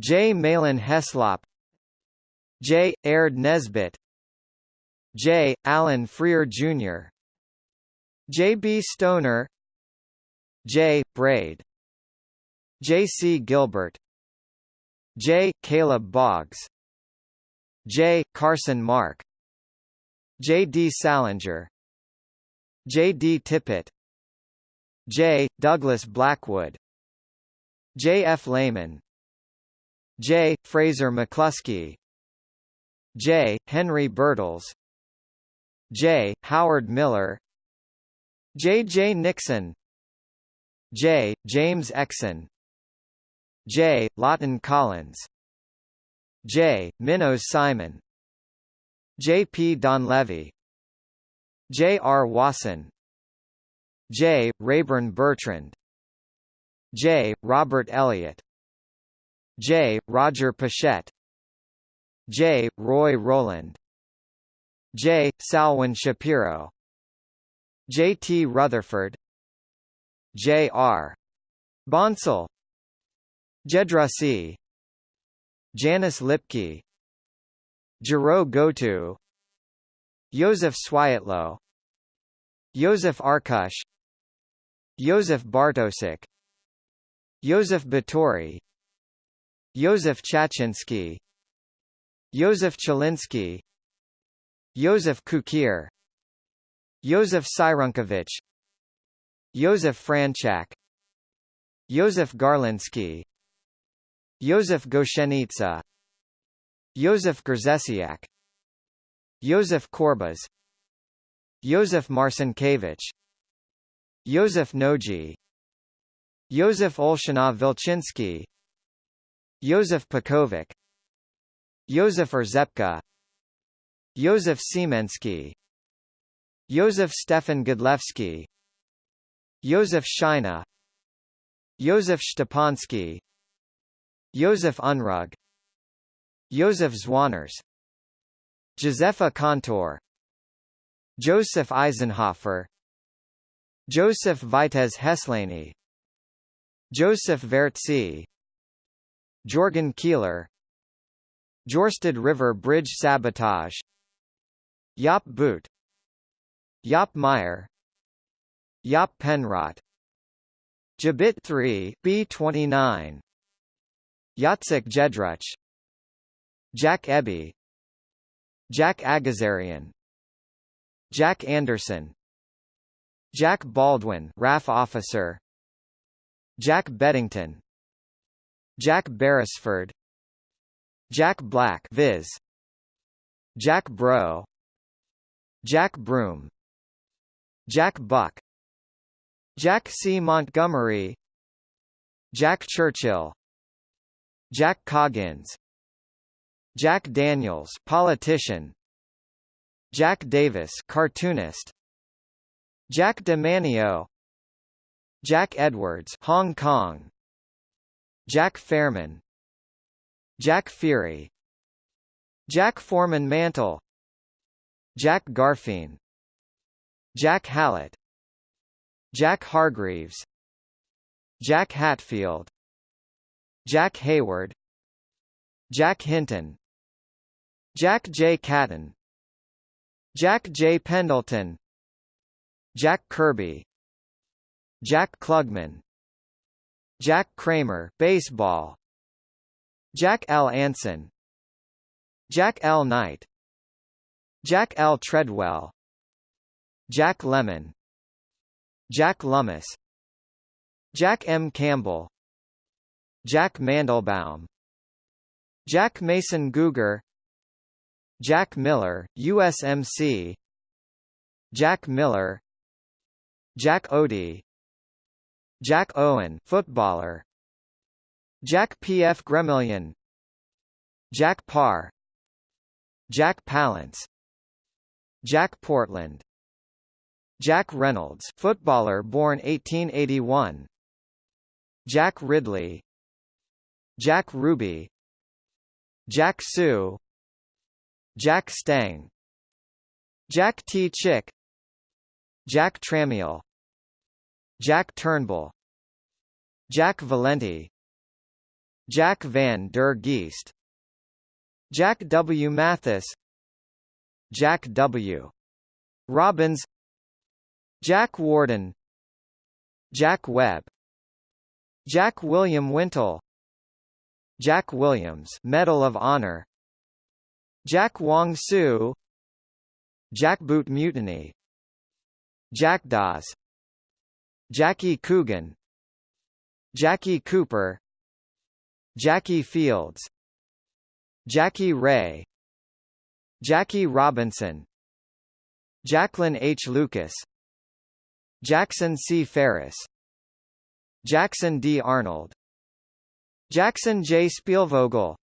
J. Malin Heslop J. Aird Nesbitt J. Allen Freer Jr. J. B. Stoner J. Braid J. C. Gilbert J. Caleb Boggs J. Carson Mark J. D. Salinger J. D. Tippett J. Douglas Blackwood J. F. Lehman J. Fraser McCluskey J. Henry Birtles J. Howard Miller J. J. Nixon J. James Exon J. Lawton Collins J. Minnows Simon J. P. Donlevy J. R. Wasson J. Rayburn Bertrand J. Robert Elliott J. Roger Pichette J. Roy Rowland J. Salwin Shapiro J. T. Rutherford J. R. Bonsall Jedrasi Janice Lipke Jero Gotu Joseph Swiatlow Joseph Arkush Joseph Bartosik Joseph Batori Joseph Chachinsky Joseph Chalinsky Joseph Kukir Joseph Syrunkovich Joseph Franchak Joseph Garlinsky Joseph Goshenitsa Joseph Gerzesiak Joseph Korbas Joseph Marcinkevich Joseph Noji Joseph Olshanov Vilchinsky Joseph Pakovic Joseph Erzepka Joseph Siemensky Joseph Stefan Godlewski Joseph Scheina Joseph Stepansky Joseph Unrug Joseph Zwaners Josepha Kantor Joseph Eisenhofer Joseph Vitez Heslany Joseph Vertzi Jorgen Keeler Jorsted River Bridge Sabotage Jaap Boot Jaap Meyer Jaap Penrot Jabit 3 B29 Jacek Jedruch Jack Ebby Jack Agazarian Jack Anderson Jack Baldwin RAF officer Jack Beddington Jack Beresford Jack Black Viz Jack Bro Jack Broom Jack Buck Jack C. Montgomery Jack Churchill Jack Coggins Jack Daniels politician Jack Davis cartoonist Jack DeManio Jack Edwards Hong Kong Jack Fairman. Jack Fury. Jack Foreman Mantle. Jack Garfein Jack Hallett. Jack Hargreaves. Jack Hatfield. Jack Hayward. Jack Hinton. Jack J. Catton Jack J. Pendleton. Jack Kirby. Jack Klugman Jack Kramer baseball. Jack L. Anson. Jack L. Knight. Jack L. Treadwell. Jack Lemmon. Jack Lummis. Jack M. Campbell. Jack Mandelbaum. Jack Mason Guger. Jack Miller, USMC Jack Miller. Jack Odie Jack Owen footballer. Jack P. F. Gremillion. Jack Paar. Jack Palance. Jack Portland. Jack Reynolds footballer born 1881 Jack Ridley. Jack Ruby. Jack Sue. Jack Stang. Jack T. Chick. Jack Tramiel Jack Turnbull Jack Valenti Jack van der Geest Jack W. Mathis Jack W. Robbins Jack Warden Jack Webb Jack William Wintle Jack Williams Medal of Honor Jack Wong Sue Jack Boot Mutiny Jack Dawes Jackie Coogan Jackie Cooper Jackie Fields Jackie Ray Jackie Robinson Jacqueline H. Lucas Jackson C. Ferris Jackson D. Arnold Jackson J. Spielvogel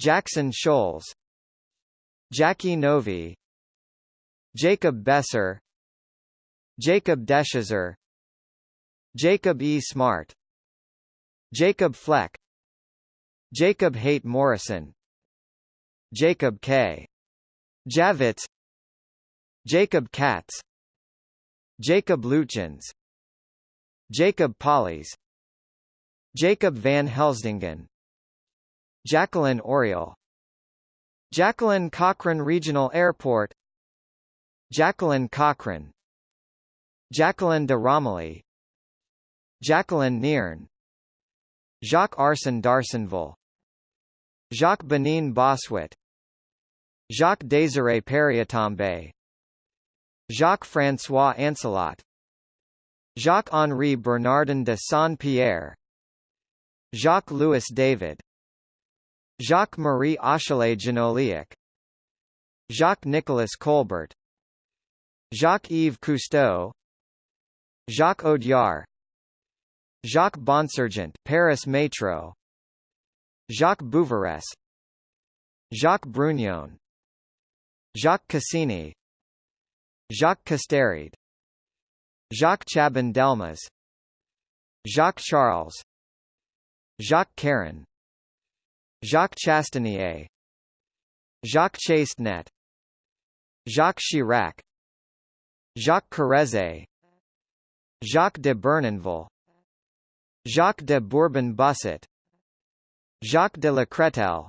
Jackson Scholes Jackie Novi Jacob Besser Jacob Deshazer Jacob E. Smart Jacob Fleck Jacob Haight Morrison Jacob K. Javits Jacob Katz Jacob Luchens Jacob Pollies Jacob van Helsdingen Jacqueline Auriol Jacqueline Cochran Regional Airport Jacqueline Cochran Jacqueline de Romilly Jacqueline Nearne. Jacques Arsen d'Arsenval Jacques Bénigne Bossuet. Jacques Désiré Périatombe Jacques-François Ancelot Jacques-Henri Bernardin de Saint-Pierre. Jacques-Louis David. Jacques-Marie Achelet Genoliac Jacques-Nicolas Colbert. Jacques-Yves Cousteau. Jacques Audiard Jacques Bonsergent Paris Metro. Jacques Bouveresse Jacques Brugnon Jacques Cassini. Jacques Casteride Jacques Chaban Delmas. Jacques Charles. Jacques Caron. Jacques Chastanier Jacques Chastenet. Jacques Chirac. Jacques Carrezze Jacques de Bournonville Jacques de Bourbon-Busset Jacques de la Cretelle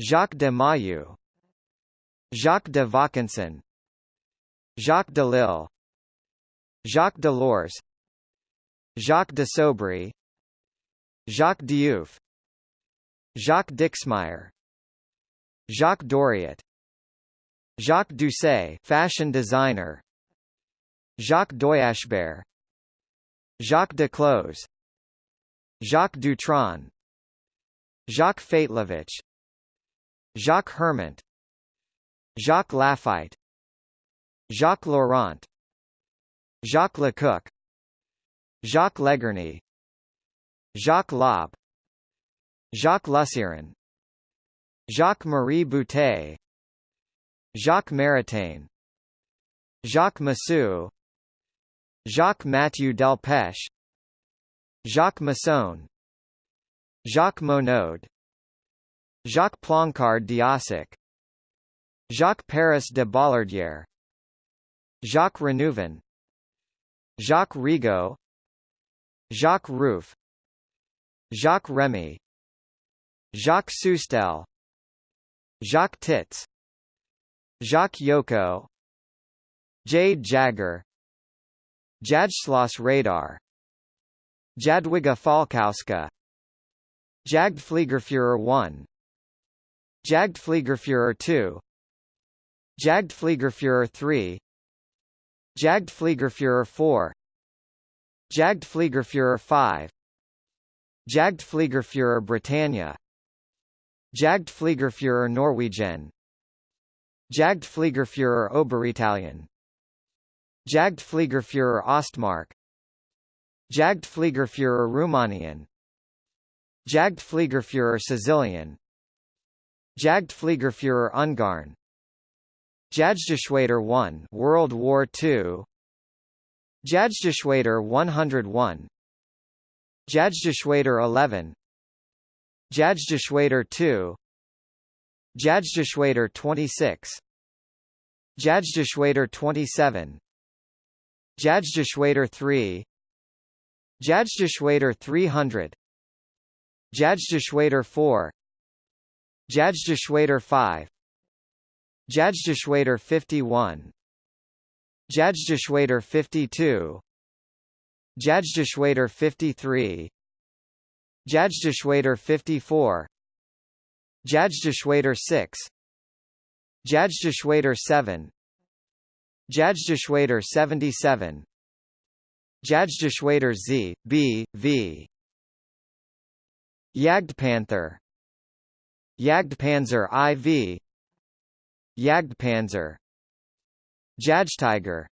Jacques de Mailloux Jacques de Vaucanson Jacques de Lille Jacques de Delors Jacques de Sobry Jacques Diouf Jacques Dixmeyer Jacques Doriot Jacques Doucet fashion designer Jacques Doyashbert Jacques Duclos Jacques Dutronc Jacques Fatelovich Jacques Hermant Jacques Lafitte Jacques Laurent Jacques Lecoq Jacques Legerny Jacques Lob Jacques Lusseyran Jacques-Marie Boutet Jacques Maritain Jacques Massu Jacques Mathieu Delpech Jacques Masson Jacques Monod Jacques Plancard d'Assac Jacques Paris de Bollardière Jacques Renouvin Jacques Rigaud Jacques Ruff Jacques Remy Jacques Soustelle Jacques Tits Jacques Yoko Jade Jagger Jadslaus Radar. Jadwiga Falkowska. Jagdfliegerführer 1 Jagdfliegerführer 2 Jagdfliegerführer 3 Jagdfliegerführer 4 Jagdfliegerführer 5 Jagdfliegerführer Britannia. Jagdfliegerführer Norwegian. Jagdfliegerführer Oberitalien Jagdfliegerführer Ostmark. Jagdfliegerführer Rumänien Jagdfliegerführer Sicilian. Jagdfliegerführer Ungarn. Jagdgeschwader 1 World War II Jagdgeschwader 101 Jagdgeschwader 11 Jagdgeschwader 2 Jagdgeschwader 26 Jagdgeschwader 27 Jagdgeschwader 3 Jagdgeschwader 300 Jagdgeschwader 4 Jagdgeschwader 5 Jagdgeschwader 51 Jagdgeschwader 52 Jagdgeschwader 53 Jagdgeschwader 54 Jagdgeschwader 6 Jagdgeschwader 7 Jagdgeschwader 77 Jagdgeschwader Z, B, V. Jagdpanther Jagdpanzer IV Jagdpanzer Jagdtiger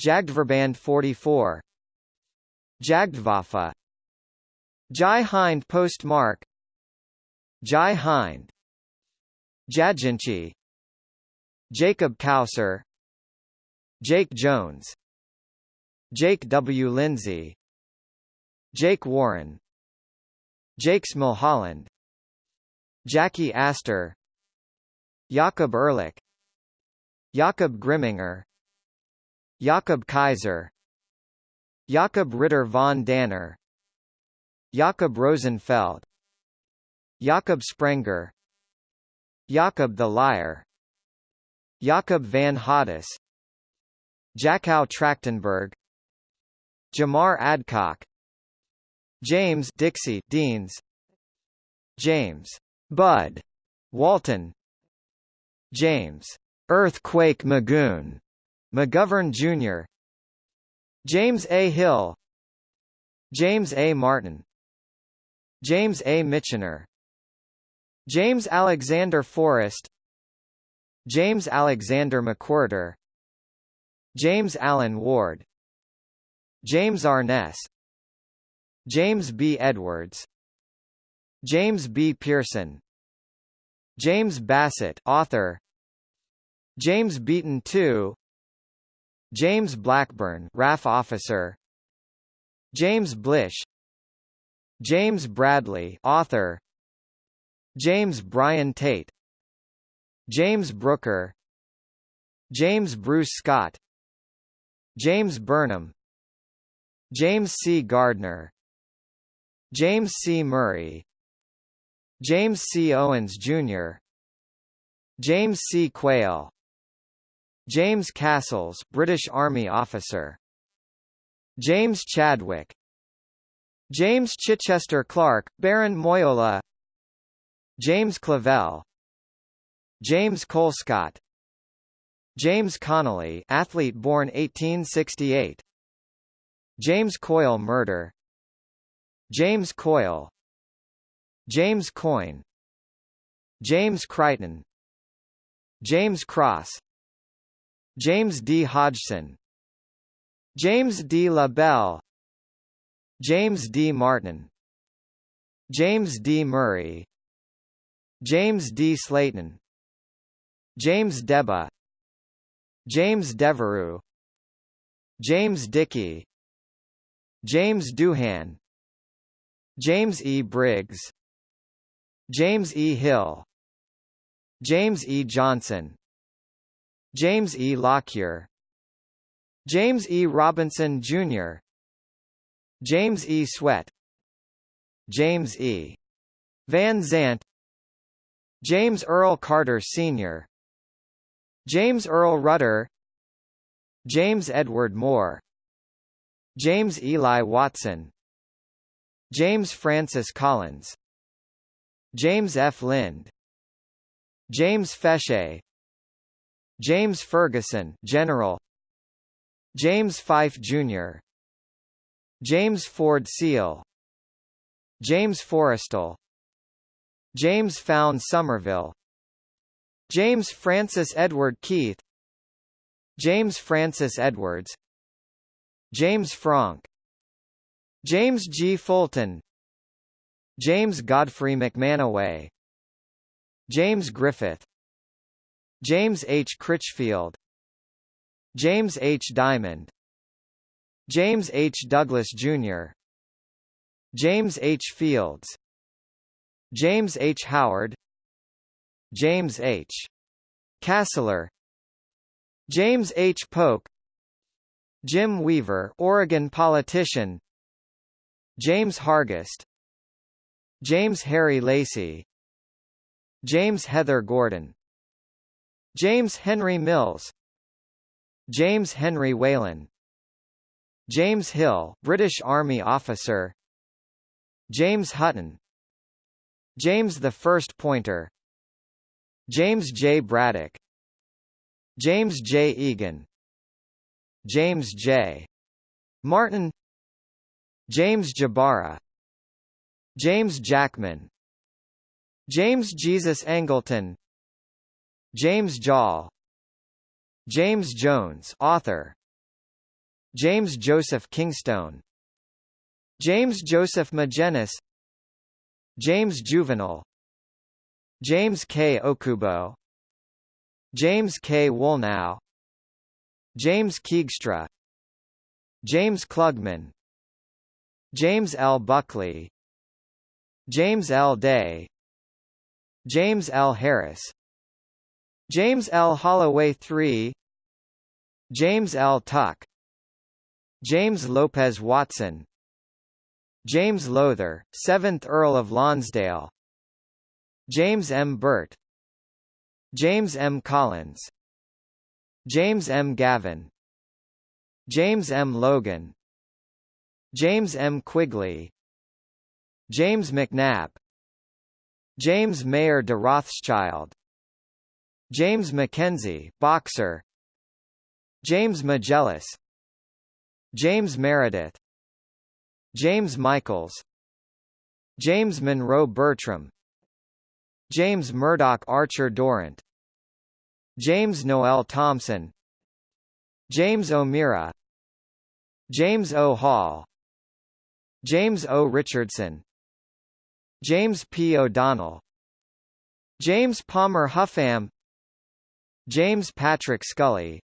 Jagdverband 44 Jagdwaffe Jai Hind postmark. Jai Hind. Jadjinchi. Jacob Kauser Jake Jones Jake W. Lindsay Jake Warren Jakes Mulholland Jackie Astor Jakob Ehrlich Jakob Grimminger Jakob Kaiser Jakob Ritter von Danner Jakob Rosenfeld Jakob Sprenger Jakob the Liar Jakob van Hoddis Jakow Trachtenberg Jamar Adcock James Dixie Deans James Bud Walton James Earthquake Magoon McGovern Jr. James A. Hill James A. Martin James A. Michener James Alexander Forrest James Alexander McWhirter James Allen Ward James Arness James B. Edwards James B. Pearson James Bassett author James Beaton II James Blackburn RAF officer James Blish James Bradley author James Bryan Tate James Brooker James Bruce Scott James Burnham James C. Gardner James C. Murray James C. Owens, Jr. James C. Quayle James Castles British Army officer James Chadwick James Chichester Clark, Baron Moyola James Clavell James Colescott James Connolly athlete born 1868 James Coyle murder. James Coyle. James Coyne. James Crichton. James Cross. James D. Hodgson. James D. LaBelle. James D. Martin. James D. Murray. James D. Slayton. James Deba James Devereux James Dickey James Doohan James E. Briggs James E. Hill James E. Johnson James E. Lockyer James E. Robinson, Jr. James E. Sweat James E. Van Zant James Earl Carter Sr. James Earl Rudder James Edward Moore James Eli Watson James Francis Collins James F. Lind James Feshea James Ferguson General James Fife Jr. James Ford Seal James Forrestal James Fownes Somerville James Francis Edward Keith James Francis Edwards James Franck James G. Fulton James Godfrey McManaway James Griffith James H. Critchfield James H. Diamond James H. Douglas, Jr. James H. Fields James H. Howard James H. Kasler James H. Polk Jim Weaver Oregon politician James Hargest James Harry Lacey James Heather Gordon James Henry Mills James Henry Whalen James Hill British Army officer James Hutton James the First Pointer James J. Braddock James J. Egan James J. Martin James Jabara James Jackman James Jesus Angleton James Jall James Jones author James Joseph Kingstone James Joseph Magennis James Juvenal James K. Okubo James K. Woolnough James Keegstra James Klugman James L. Buckley James L. Day James L. Harris James L. Holloway III James L. Tuck James Lopez Watson James Lowther, 7th Earl of Lonsdale James M. Burt James M. Collins James M. Gavin James M. Logan James M. Quigley James McNabb James Mayer de Rothschild James Mackenzie boxer James Megellas James Meredith James Michaels James Monroe Bertram James Murdoch Archer Dorrant James Noel Thompson James O'Meara James O. Hall James O. Richardson James P. O'Donnell James Palmer Huffam James Patrick Scully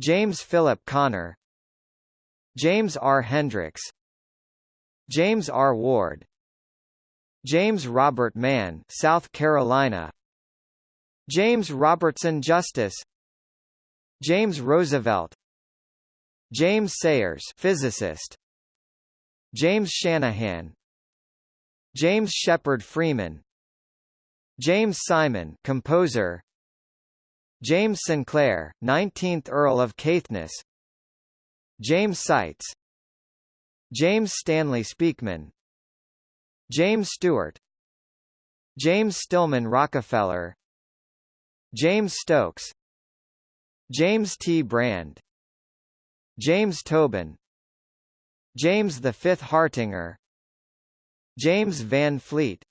James Philip Connor James R. Hendricks James R. Ward James Robert Mann South Carolina. James Robertson Justice. James Roosevelt. James Sayers physicist. James Shanahan. James Shepard Freeman. James Simon composer. James Sinclair 19th Earl of Caithness. James Seitz. James Stanley Speakman James Stewart James Stillman Rockefeller James Stokes James T. Brand James Tobin James V. Hartinger James Van Fleet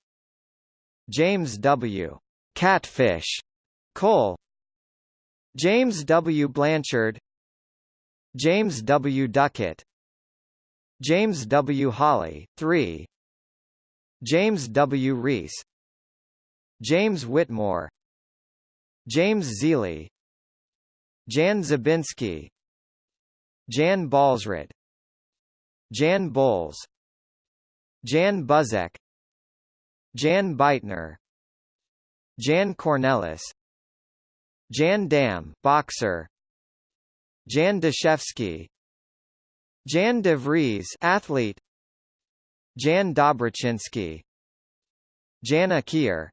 James W. Catfish Cole James W. Blanchard James W. Duckett James W. Holly, 3 James W. Reese James Whitmore James Zeeley Jan Zabinski Jan Baalsrud Jan Bowles Jan Buzek Jan Beitner Jan Cornelis Jan Dam boxer Jan Dashevsky Jan de Vries athlete Jan Dobrachinski Jana Kier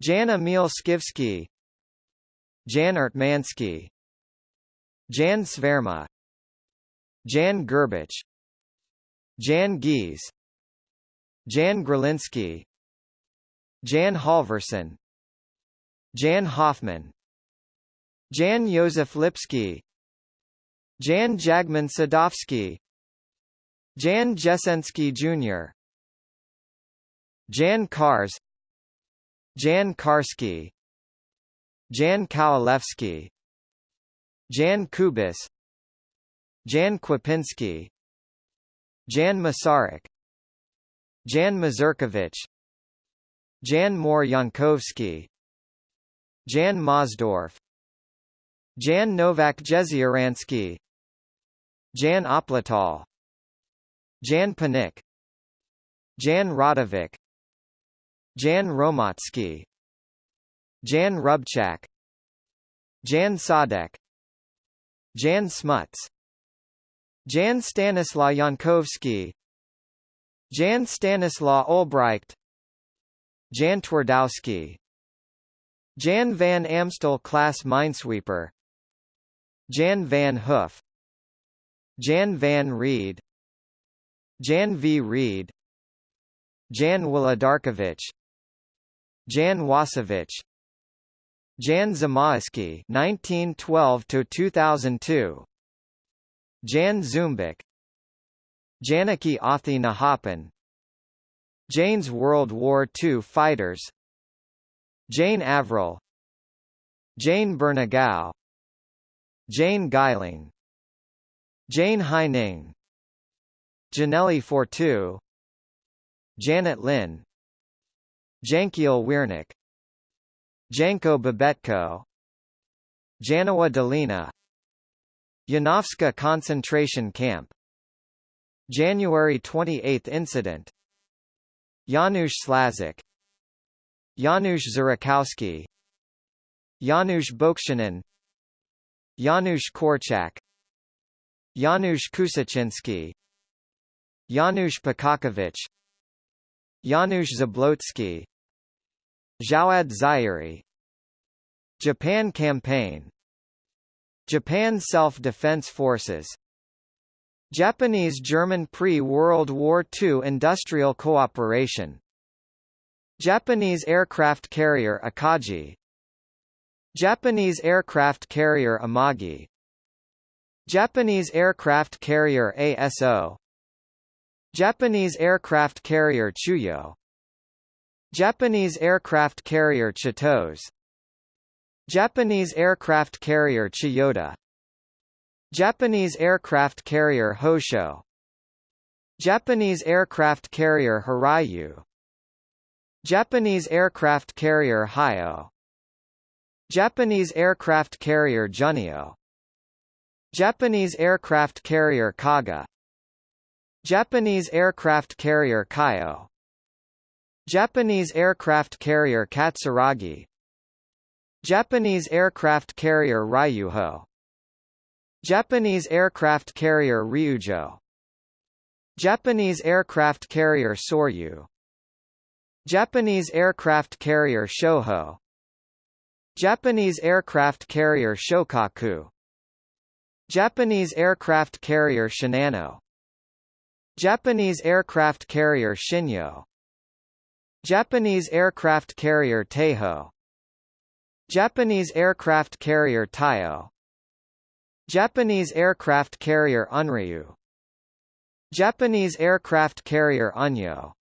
Jan Emil Skivsky Jan Ertmansky Jan Sverma Jan Gerbich Jan Gies Jan Gralinsky Jan Halverson Jan Hoffman Jan Josef Lipsky Jan Jagman Sadovsky Jan Jesensky Jr. Jan Kars. Jan Karski. Jan Kowalewski. Jan Kubis. Jan Kwapinski Jan Masaryk. Jan Mazurkovich. Jan Mor Yankovsky. Jan Mosdorf Jan Novak Jezioransky. Jan Opletal Jan Panik Jan Radovic Jan Romatsky Jan Rubchak Jan Sadek Jan Smuts Jan Stanislaw Yankovsky Jan Stanislaw Olbrecht Jan Twardowski Jan van Amstel class minesweeper Jan van Hoof Jan van Reed Jan V. Reed Jan Wolodarkovich Jan Wasowicz Jan Zamoyski 1912 to 2002 Jan Zumbik Janaki Athi Nahappan Jane's World War II fighters Jane Averill Jane Bernagau Jane Geiling Jane Haining Janelle Fortu Janet Lynn. Jankiel Wiernik. Janko Bobetko. Janowa Dolina. Janowska concentration camp. January 28 incident. Janusz Slazik. Janusz Zurakowski Janusz Bokshanin Janusz Korczak Janusz Kusaczynski Janusz Pakakovich Janusz Zablotski Jawad Zairi Japan Campaign Japan Self-Defense Forces Japanese-German pre-World War II industrial cooperation Japanese aircraft carrier Akagi Japanese aircraft carrier Amagi Japanese aircraft carrier ASO Japanese aircraft carrier Chuyo. Japanese aircraft carrier Chitose Japanese aircraft carrier Chiyoda. Japanese aircraft carrier Hosho. Japanese aircraft carrier Hiryu Japanese aircraft carrier Hiyo Japanese aircraft carrier Junyo. Japanese aircraft carrier Kaga Japanese aircraft carrier Kaiyo. Japanese aircraft carrier Katsuragi. Japanese aircraft carrier Ryuho. Japanese aircraft carrier Ryujo. Japanese aircraft carrier Soryu. Japanese aircraft carrier Shoho. Japanese aircraft carrier Shokaku. Japanese aircraft carrier Shinano Japanese aircraft carrier Shinyo. Japanese aircraft carrier Teiho. Japanese aircraft carrier Taiyo Japanese aircraft carrier Unryu. Japanese aircraft carrier Unyo.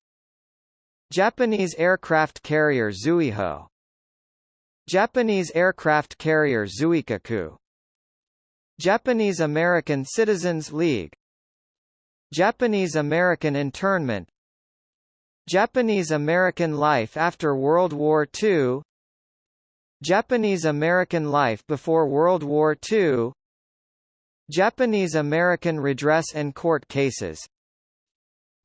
Japanese aircraft carrier Zuiho. Japanese aircraft carrier Zuikaku. Japanese American Citizens League Japanese American internment. Japanese American life after World War II Japanese American life before World War II Japanese American redress and court cases.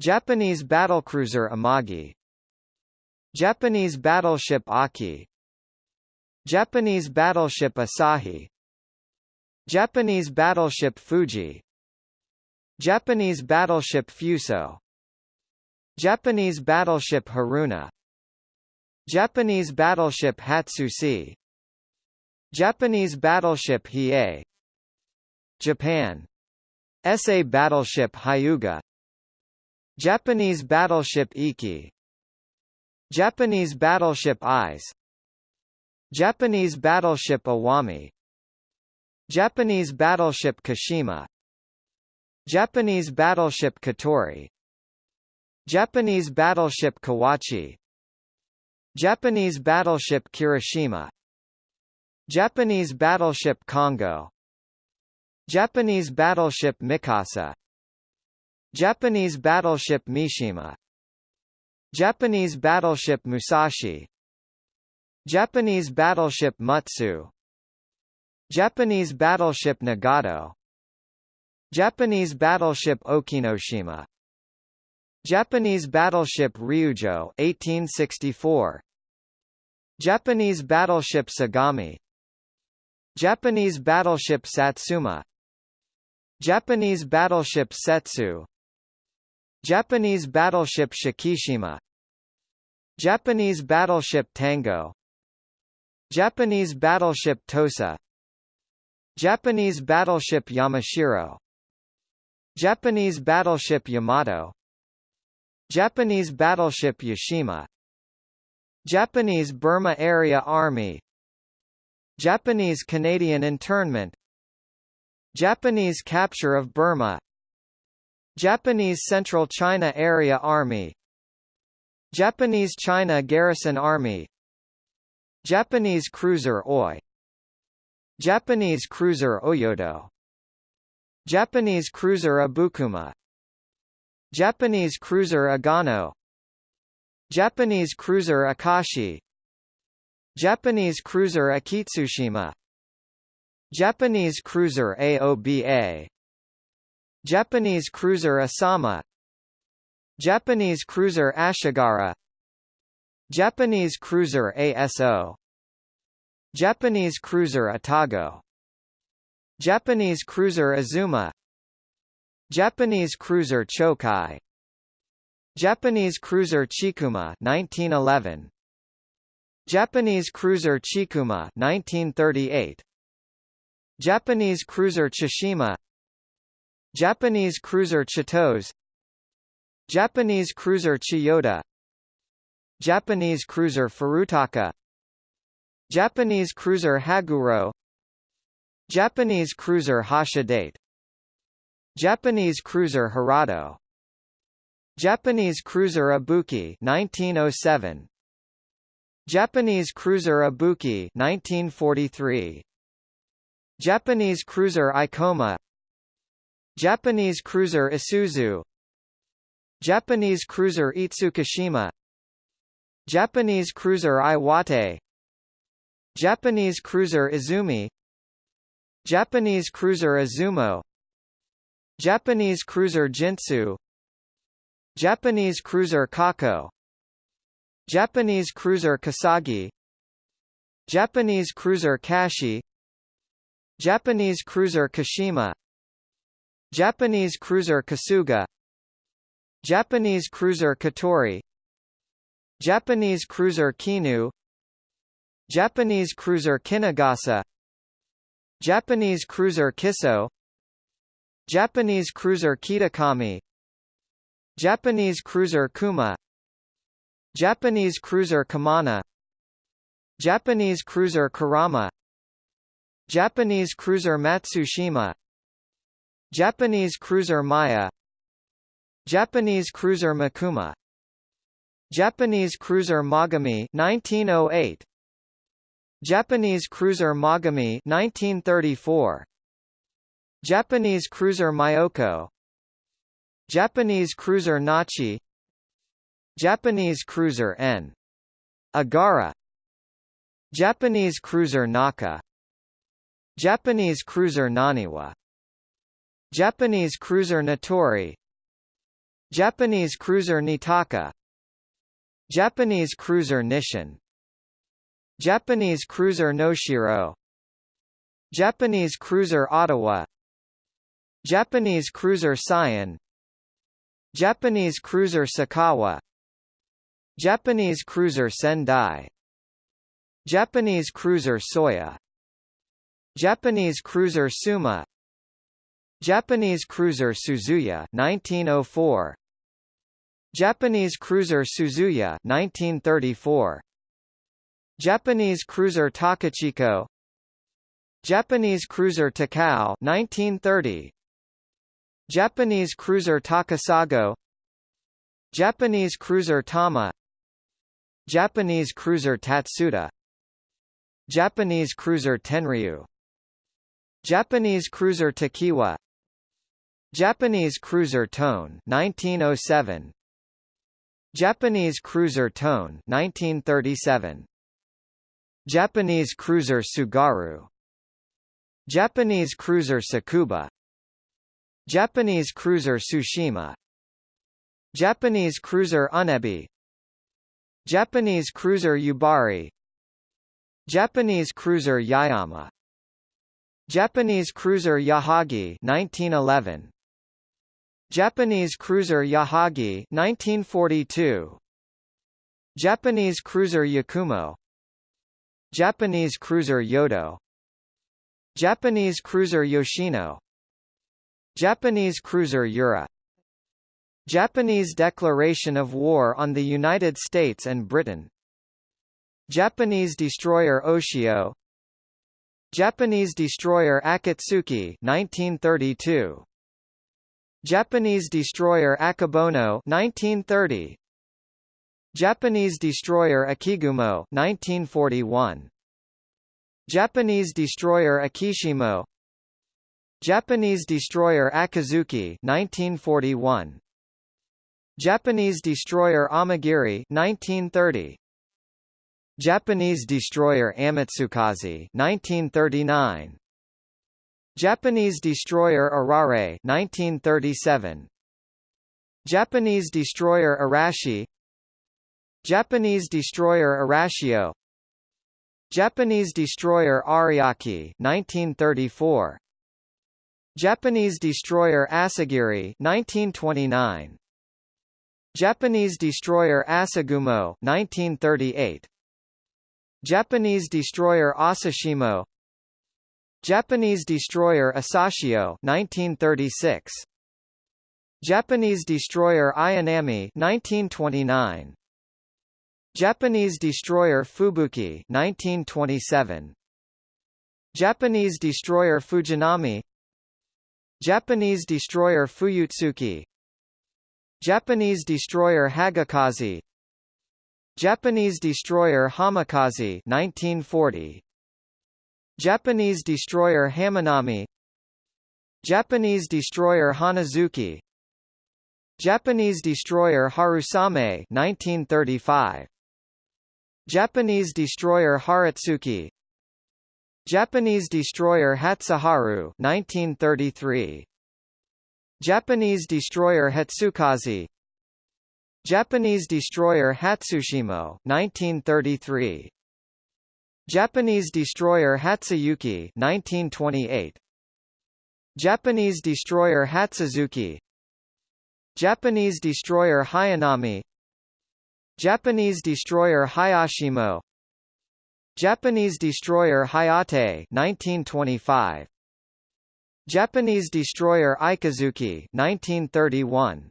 Japanese battlecruiser Amagi. Japanese battleship Aki. Japanese battleship Asahi. Japanese battleship Fuji Japanese battleship Fuso. Japanese battleship Haruna. Japanese battleship Hatsuse. Japanese battleship Hiei. Japan. SA battleship Hyuga. Japanese battleship Iki. Japanese battleship Ise Japanese battleship Iwami. Japanese battleship Kashima Japanese battleship Katori. Japanese battleship Kawachi. Japanese battleship Kirishima. Japanese battleship Kongo Japanese battleship Mikasa. Japanese battleship Mishima. Japanese battleship Musashi. Japanese battleship Mutsu Japanese battleship Nagato Japanese battleship Okinoshima. Japanese battleship Ryujo 1864 Japanese battleship Sagami. Japanese battleship Satsuma. Japanese battleship Settsu. Japanese battleship Shikishima. Japanese battleship Tango. Japanese battleship Tosa. Japanese battleship Yamashiro Japanese battleship Yamato. Japanese battleship Yashima Japanese Burma Area Army. Japanese Canadian internment. Japanese capture of Burma. Japanese Central China Area Army. Japanese China Garrison Army. Japanese cruiser Oi. Japanese cruiser Oyodo Japanese cruiser Abukuma. Japanese cruiser Agano. Japanese cruiser Akashi. Japanese cruiser Akitsushima. Japanese cruiser Aoba Japanese cruiser Asama. Japanese cruiser Ashigara. Japanese cruiser ASO Japanese cruiser Atago Japanese cruiser Azuma Japanese cruiser Chokai Japanese cruiser Chikuma 1911 Japanese cruiser Chikuma 1938 Japanese cruiser Tsushima Japanese cruiser Chitose Japanese cruiser Chiyoda Japanese cruiser Furutaka Japanese cruiser Haguro Japanese cruiser Hashidate Japanese cruiser Hirado Japanese cruiser Ibuki 1907 Japanese cruiser Ibuki 1943 Japanese cruiser Ikoma Japanese cruiser Isuzu. Japanese cruiser Itsukushima. Japanese cruiser Iwate. Japanese cruiser Izumi Japanese cruiser Izumo Japanese cruiser Jintsu Japanese cruiser Kako Japanese cruiser Kasagi Japanese cruiser Kashi Japanese cruiser Kashima Japanese cruiser Kasuga Japanese cruiser Katori Japanese cruiser Kinu Japanese cruiser Kinugasa Japanese cruiser Kiso Japanese cruiser Kitakami Japanese cruiser Kuma Japanese cruiser Kumano Japanese cruiser Kurama Japanese cruiser Matsushima Japanese cruiser Maya Japanese cruiser Mikuma Japanese cruiser Mogami 1908 Japanese cruiser Mogami 1934 Japanese cruiser Myoko Japanese cruiser Nachi. Japanese cruiser N. Agara. Japanese cruiser Naka. Japanese cruiser Naniwa. Japanese cruiser Natori. Japanese cruiser Niitaka. Japanese cruiser Nisshin Japanese cruiser Noshiro. Japanese cruiser Otowa. Japanese cruiser Sion Japanese cruiser Sakawa. Japanese cruiser Sendai. Japanese cruiser Soya. Japanese cruiser Suma. Japanese cruiser Suzuya 1904 Japanese cruiser Suzuya 1934 Japanese cruiser Takachiho. Japanese cruiser Takao 1930 Japanese cruiser Takasago. Japanese cruiser Tama. Japanese cruiser Tatsuta. Japanese cruiser Tenryu. Japanese cruiser Tokiwa. Japanese cruiser Tone 1907 Japanese cruiser Tone 1937 Japanese cruiser Tsugaru. Japanese cruiser Tsukuba Japanese cruiser Tsushima. Japanese cruiser Unebi Japanese cruiser Yubari. Japanese cruiser Yaeyama. Japanese cruiser Yahagi 1911 Japanese cruiser Yahagi 1942 Japanese cruiser Yakumo Japanese cruiser Yodo. Japanese cruiser Yoshino. Japanese cruiser Yura. Japanese declaration of war on the United States and Britain. Japanese destroyer Oshio. Japanese destroyer Akatsuki 1932 Japanese destroyer Akebono 1930 Japanese destroyer Akigumo 1941 Japanese destroyer Akishimo. Japanese destroyer Akizuki 1941 Japanese destroyer Amagiri 1930 Japanese destroyer Amatsukaze 1939 Japanese destroyer Arare 1937 Japanese destroyer Arashi Japanese destroyer Arashio Japanese destroyer Ariake 1934 Japanese destroyer Asagiri 1929 Japanese destroyer Asagumo 1938 Japanese destroyer Asashimo. Japanese destroyer Asashio 1936 Japanese destroyer Ayanami 1929 Japanese destroyer Fubuki 1927 Japanese destroyer Fujinami. Japanese destroyer Fuyutsuki. Japanese destroyer Hagikaze. Japanese destroyer Hamakaze 1940 Japanese destroyer Hamanami. Japanese destroyer Hanazuki. Japanese destroyer Harusame 1935 Japanese destroyer Harutsuki. Japanese destroyer Hatsuharu 1933 Japanese destroyer Hatsukaze. Japanese destroyer Hatsushimo 1933 Japanese destroyer Hatsuyuki 1928 Japanese destroyer Hatsuzuki. Japanese destroyer Hayanami Japanese destroyer Hayashimo. Japanese destroyer Hayate 1925 Japanese destroyer Ikazuki 1931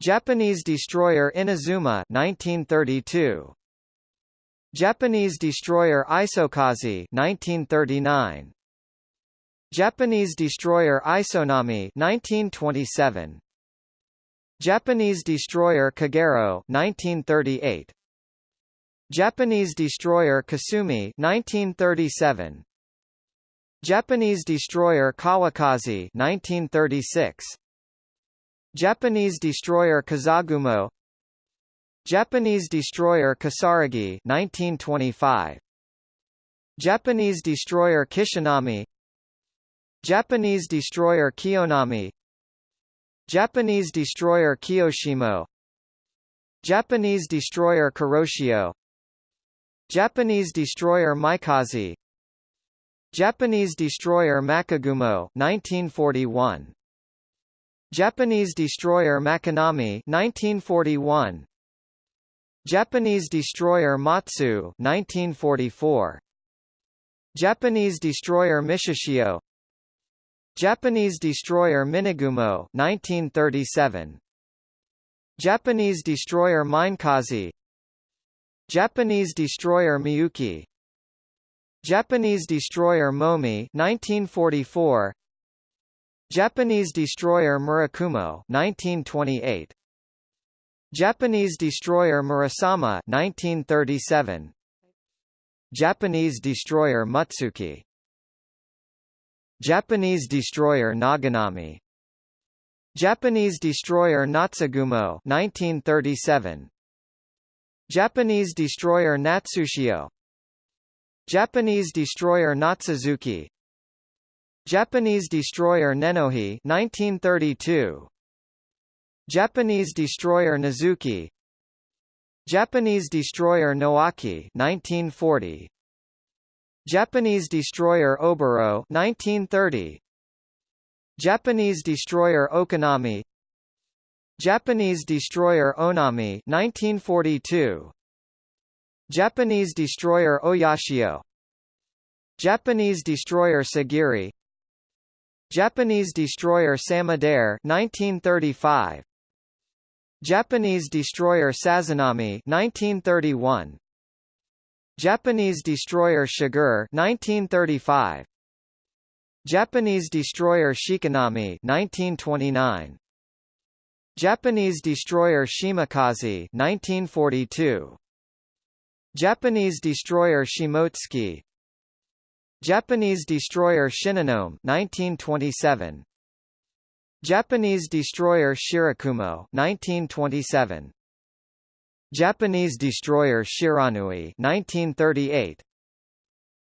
Japanese destroyer Inazuma 1932 Japanese destroyer Isokaze 1939 Japanese destroyer Isonami 1927 Japanese destroyer Kagero 1938 Japanese destroyer Kasumi 1937 Japanese destroyer Kawakaze 1936 Japanese destroyer Kazagumo. Japanese destroyer Kisaragi 1925 Japanese destroyer Kishinami. Japanese destroyer Kiyonami Japanese destroyer Kiyoshimo. Japanese destroyer Kuroshio. Japanese destroyer Maikaze Japanese destroyer Makigumo 1941 Japanese destroyer Makinami 1941 Japanese destroyer Matsu 1944 Japanese destroyer Michishio Japanese destroyer Minegumo 1937 Japanese destroyer Minekaze Japanese destroyer Miyuki. Japanese destroyer Momi 1944 Japanese destroyer Murakumo 1928 Japanese destroyer Murasame 1937 Japanese destroyer Mutsuki Japanese destroyer Naganami Japanese destroyer Natsugumo 1937 Japanese destroyer Natsushio. Japanese destroyer Natsuzuki. Japanese destroyer Nenohi 1932 Japanese destroyer Nazuki. Japanese destroyer Nowaki 1940 Japanese destroyer Oboro 1930 Japanese destroyer Okanami Japanese destroyer Onami 1942 Japanese destroyer Oyashio. Japanese destroyer Sagiri. Japanese destroyer Samidare 1935 Japanese destroyer Sazanami 1931 Japanese destroyer Shigure 1935 Japanese destroyer Shikinami 1929 Japanese destroyer Shimakaze 1942 Japanese destroyer Shimotsuki. Japanese destroyer Shinonome 1927 Japanese destroyer Shirakumo 1927 Japanese destroyer Shiranui 1938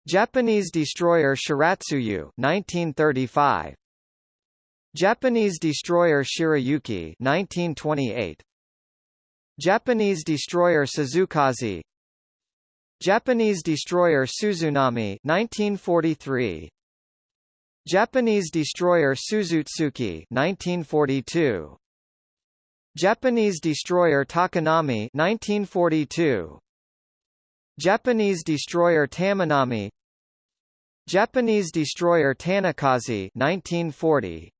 Japanese destroyer Shiratsuyu 1935 Japanese destroyer Shirayuki 1928 Japanese destroyer Suzukaze Japanese destroyer Suzunami 1943 Japanese destroyer Suzutsuki 1942 Japanese destroyer Takanami 1942 Japanese destroyer Tamanami. Japanese destroyer Tanikaze 1940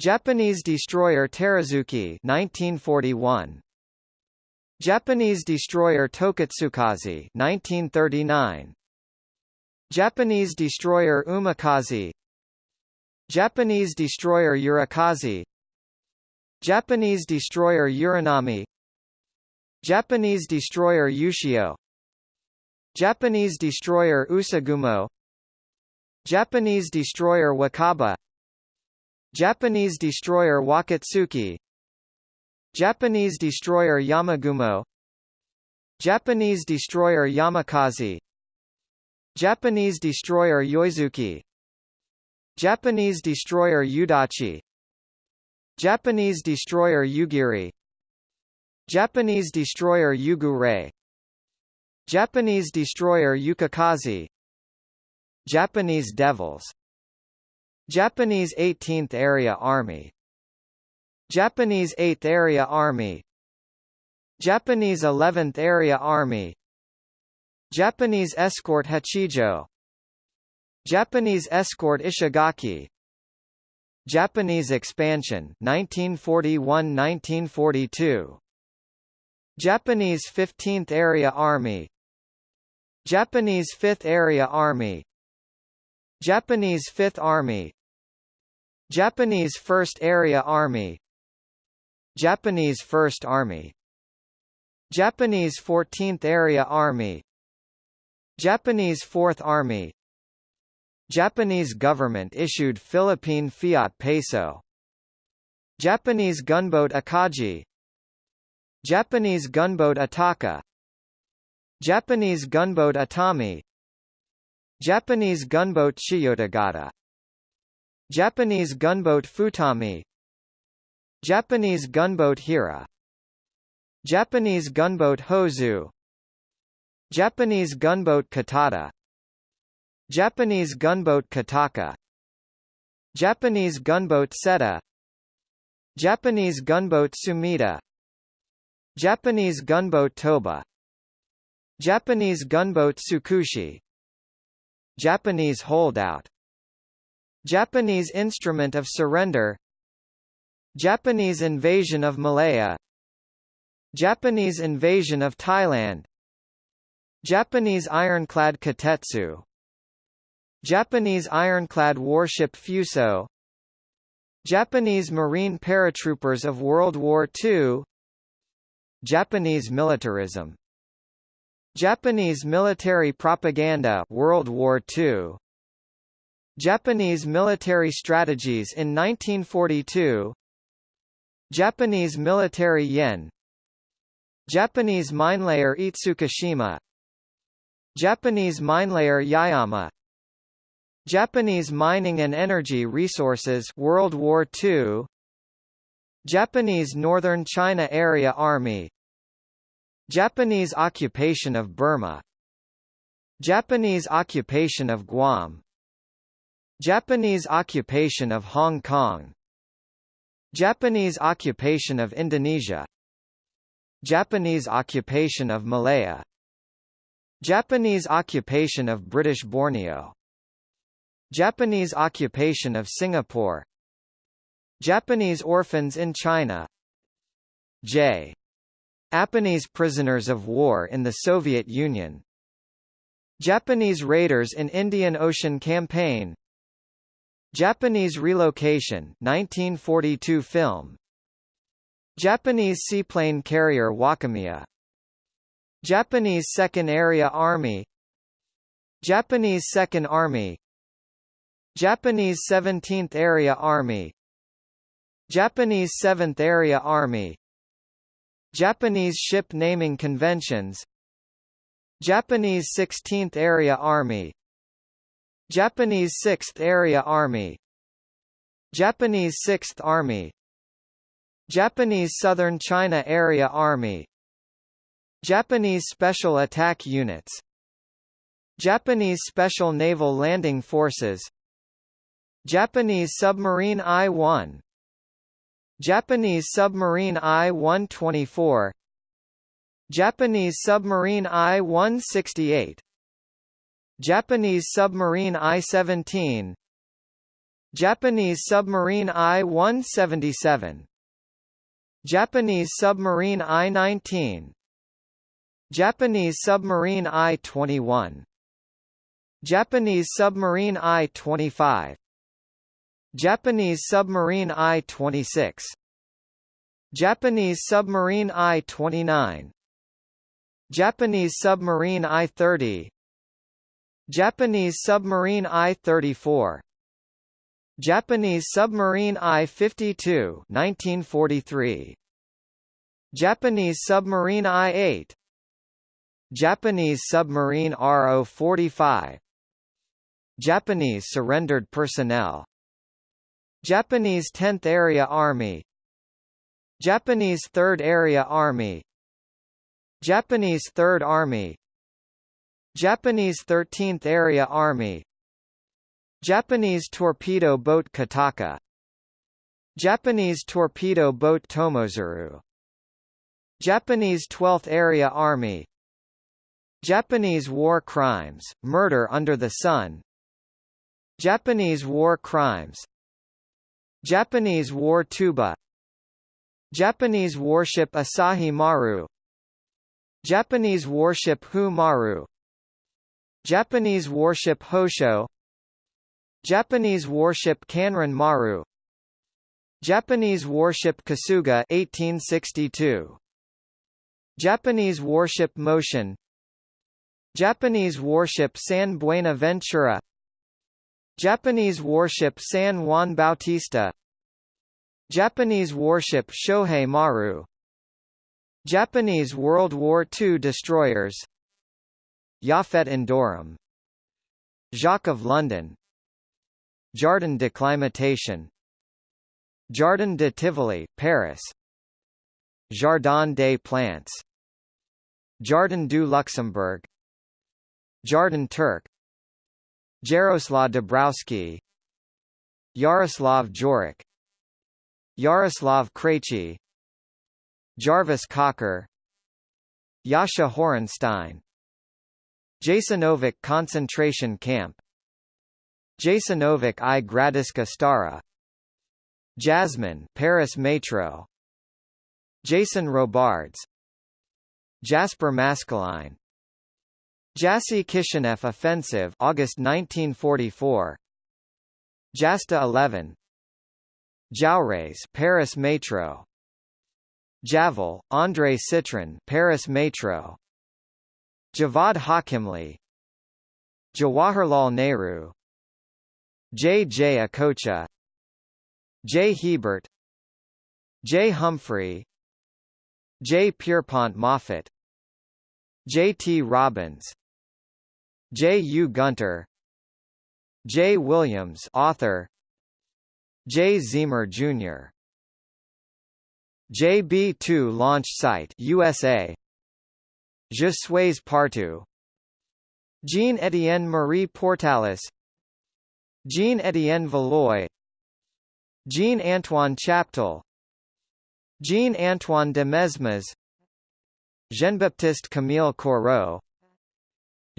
Japanese destroyer Terazuki 1941 Japanese destroyer Tokitsukaze 1939 Japanese destroyer Umikaze Japanese destroyer Urakaze Japanese destroyer Uranami. Japanese destroyer Ushio Japanese destroyer Usugumo. Japanese destroyer Wakaba. Japanese destroyer Wakatsuki. Japanese destroyer Yamagumo. Japanese destroyer Yamakaze. Japanese destroyer Yoizuki. Japanese destroyer Yudachi Japanese destroyer Yugiri Japanese destroyer Yugure. Japanese destroyer Yukikaze Japanese Devils. Japanese 18th Area Army. Japanese 8th Area Army. Japanese 11th Area Army. Japanese Escort Hachijo. Japanese Escort Ishigaki Japanese expansion 1941–1942 Japanese 15th Area Army. Japanese 5th Area Army. Japanese 5th Army. Japanese 1st Area Army. Japanese 1st Army. Japanese 14th Area Army. Japanese 4th Army Japanese government issued Philippine fiat peso. Japanese gunboat Akagi Japanese gunboat Ataka. Japanese gunboat Atami. Japanese gunboat Chiyotagata Japanese gunboat Futami. Japanese gunboat Hira. Japanese gunboat Hozu. Japanese gunboat Katata Japanese gunboat Kataka. Japanese gunboat Seta. Japanese gunboat Sumida. Japanese gunboat Toba. Japanese gunboat Tsukushi. Japanese holdout. Japanese instrument of surrender. Japanese invasion of Malaya. Japanese invasion of Thailand. Japanese ironclad Kotetsu Japanese ironclad warship Fuso Japanese Marine paratroopers of World War II Japanese militarism Japanese military propaganda World War II Japanese military strategies in 1942 Japanese military yen Japanese minelayer Itsukushima Japanese minelayer Yaeyama Japanese mining and energy resources World War II Japanese Northern China Area Army. Japanese occupation of Burma. Japanese occupation of Guam. Japanese occupation of Hong Kong. Japanese occupation of Indonesia. Japanese occupation of Malaya. Japanese occupation of British Borneo Japanese occupation of Singapore. Japanese orphans in China. J. Japanese prisoners of war in the Soviet Union. Japanese raiders in Indian Ocean Campaign. Japanese relocation 1942 film. Japanese seaplane carrier Wakamiya. Japanese Second Area Army. Japanese Second Army Japanese 17th Area Army Japanese 7th Area Army Japanese Ship Naming Conventions Japanese 16th Area Army Japanese 6th Area Army Japanese 6th Army Japanese Southern China Area Army Japanese Special Attack Units Japanese Special Naval Landing Forces Japanese Submarine I-1 Japanese Submarine I-124 Japanese Submarine I-168 Japanese Submarine I-17 Japanese Submarine I-177 Japanese Submarine I-19 Japanese Submarine I-21 Japanese Submarine I-25 Japanese Submarine I-26 Japanese Submarine I-29 Japanese Submarine I-30 Japanese Submarine I-34 Japanese Submarine I-52 1943 Japanese Submarine I-8 Japanese Submarine RO-45 Japanese surrendered personnel Japanese 10th Area Army Japanese 3rd Area Army Japanese 3rd Army Japanese 13th Area Army Japanese torpedo boat Kataka Japanese torpedo boat Tomozuru Japanese 12th Area Army Japanese war crimes, murder under the sun Japanese war crimes Japanese war tuba Japanese warship Asahi Maru Japanese warship Hu Maru Japanese warship Hosho Japanese warship Kanran Maru Japanese warship Kasuga 1862 Japanese warship Motion Japanese warship San Buenaventura Japanese warship San Juan Bautista. Japanese warship Shohei Maru. Japanese World War II destroyers. Yaphet Endurum Jacques of London. Jardin d'acclimatation Jardin de Tivoli, Paris. Jardin des Plantes. Jardin du Luxembourg. Jardin Turk Jaroslav Dabrowski Yaroslav Jorik Yaroslav Krejci Jarvis Cocker Jascha Horenstein Jasenovac concentration camp Jasenovac i Gradiska Stara Jasmine Paris Metro Jason Robards Jasper Maskelyne Jassy Kishinev offensive August 1944 Jasta 11 Jaurès Paris Metro Javel, André Citroën Paris Metro Javad Hakimli Jawaharlal Nehru J. J. Okocha J. Hebert J. Humphrey J. Pierpont Moffat J. T. Robbins J. U. Gunter J. Williams author J. Zemer Jr. JB-2 launch site USA Je suis partout Jean-Étienne Marie Portalis Jean-Étienne Valois Jean-Antoine Chaptal Jean-Antoine de Mesmes Jean-Baptiste Camille Corot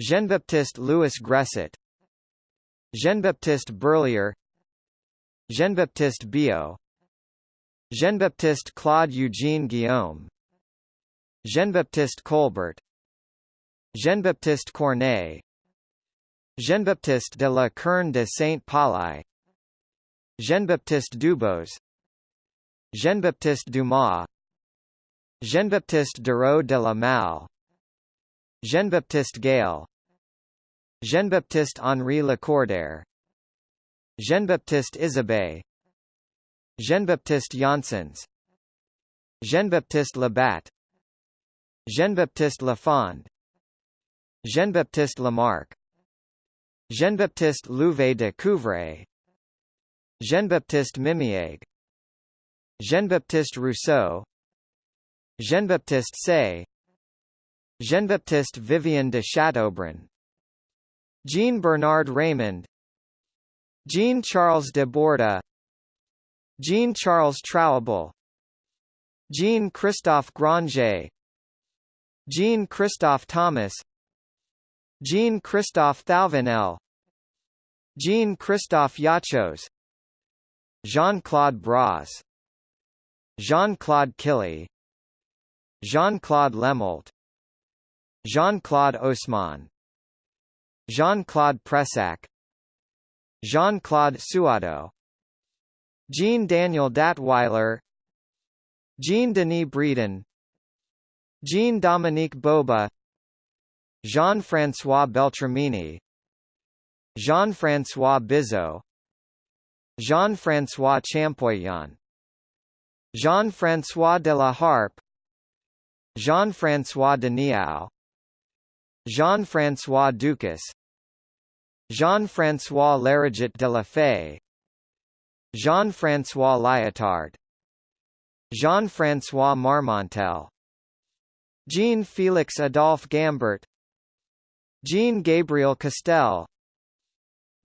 Jean-Baptiste Louis Gresset Jean-Baptiste Berlier Jean-Baptiste Biot Jean-Baptiste Claude Eugene Guillaume Jean-Baptiste Colbert Jean-Baptiste Corneille Jean-Baptiste de la Querne de Saint-Pauli Jean-Baptiste Dubos Jean-Baptiste Dumas Jean-Baptiste Duraud de la Malle Jean-Baptiste Gale Jean-Baptiste Henri Lacordaire. Jean-Baptiste Isabey. Jean-Baptiste Janssens. Jean-Baptiste Labat Jean-Baptiste Lafond. Jean-Baptiste Lamarck. Jean-Baptiste Louvet de Couvray. Jean-Baptiste Mimiègue. Jean-Baptiste Rousseau. Jean-Baptiste Say. Jean-Baptiste Vivien de Chateaubriand Jean-Bernard Raymond Jean-Charles de Borda Jean-Charles Trouable Jean-Christophe Granger Jean-Christophe Thomas Jean-Christophe Thouvenel Jean-Christophe Yachos Jean-Claude Bras Jean-Claude Killy Jean-Claude Lemolt Jean-Claude Haussmann Jean-Claude Pressac Jean-Claude Suado Jean-Daniel Datwyler Jean-Denis Bredin Jean-Dominique Boba Jean-François Beltramini Jean-François Bizot Jean-François Champollion Jean-François de la Harpe Jean-François de Niau Jean-François Ducas Jean-François Larigot de la Fay Jean-François Lyotard Jean-François Marmontel Jean-Félix Adolphe Gambert Jean-Gabriel Castel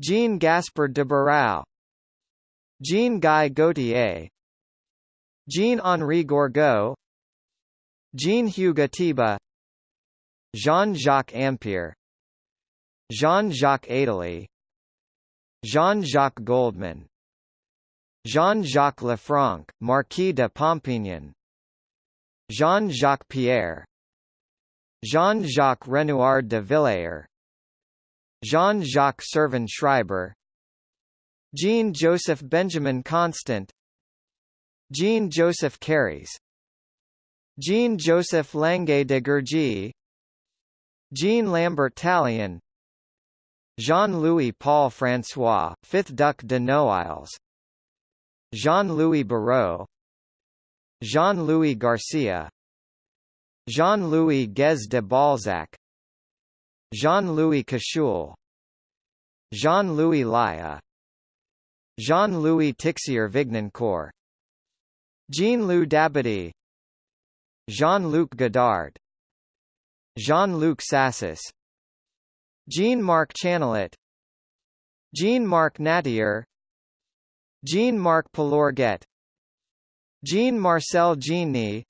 Jean-Gaspard de Barau Jean-Guy Gauthier Jean-Henri Gourgaud Jean-Hugues Atiba Jean-Jacques Ampère Jean-Jacques Adely Jean-Jacques Goldman Jean-Jacques Lefranc, Marquis de Pompignan Jean-Jacques Pierre Jean-Jacques Renoir de Villers Jean-Jacques Servan Schreiber Jean-Joseph Benjamin Constant Jean-Joseph Carys Jean-Joseph Lange de Gourgy Jean Lambert Tallien Jean-Louis Paul François, 5th Duc de Noailles Jean-Louis Barrault Jean-Louis Garcia Jean-Louis Guez de Balzac Jean-Louis Cachul Jean-Louis Laya Jean-Louis Tixier Vignancourt Jean-Luc Dabadie Jean-Luc Godard Jean-Luc Sassis. Jean-Marc Chanelet Jean-Marc Nattier Jean-Marc Pelorget Jean-Marcel Jeanny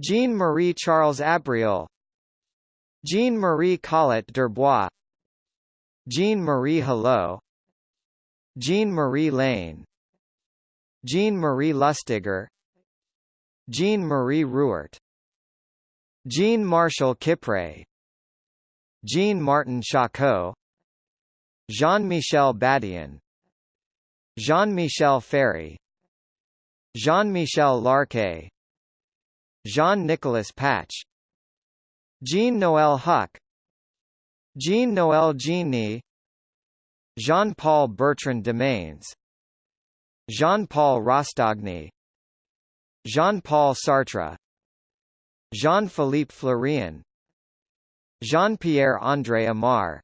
Jean-Marie Charles Abriel Jean-Marie Collot d'Herbois. Jean-Marie Hello. Jean-Marie Lane. Jean-Marie Lustiger. Jean-Marie Ruart Jean-Marshal Kipre Jean-Martin Charcot Jean-Michel Badian Jean-Michel Ferry Jean-Michel Larquet Jean-Nicolas Patch Jean-Noël Huck Jean-Noël Genie Jean-Paul Bertrand Demains Jean-Paul Rostogny Jean-Paul Sartre Jean-Philippe Florian Jean-Pierre André Amar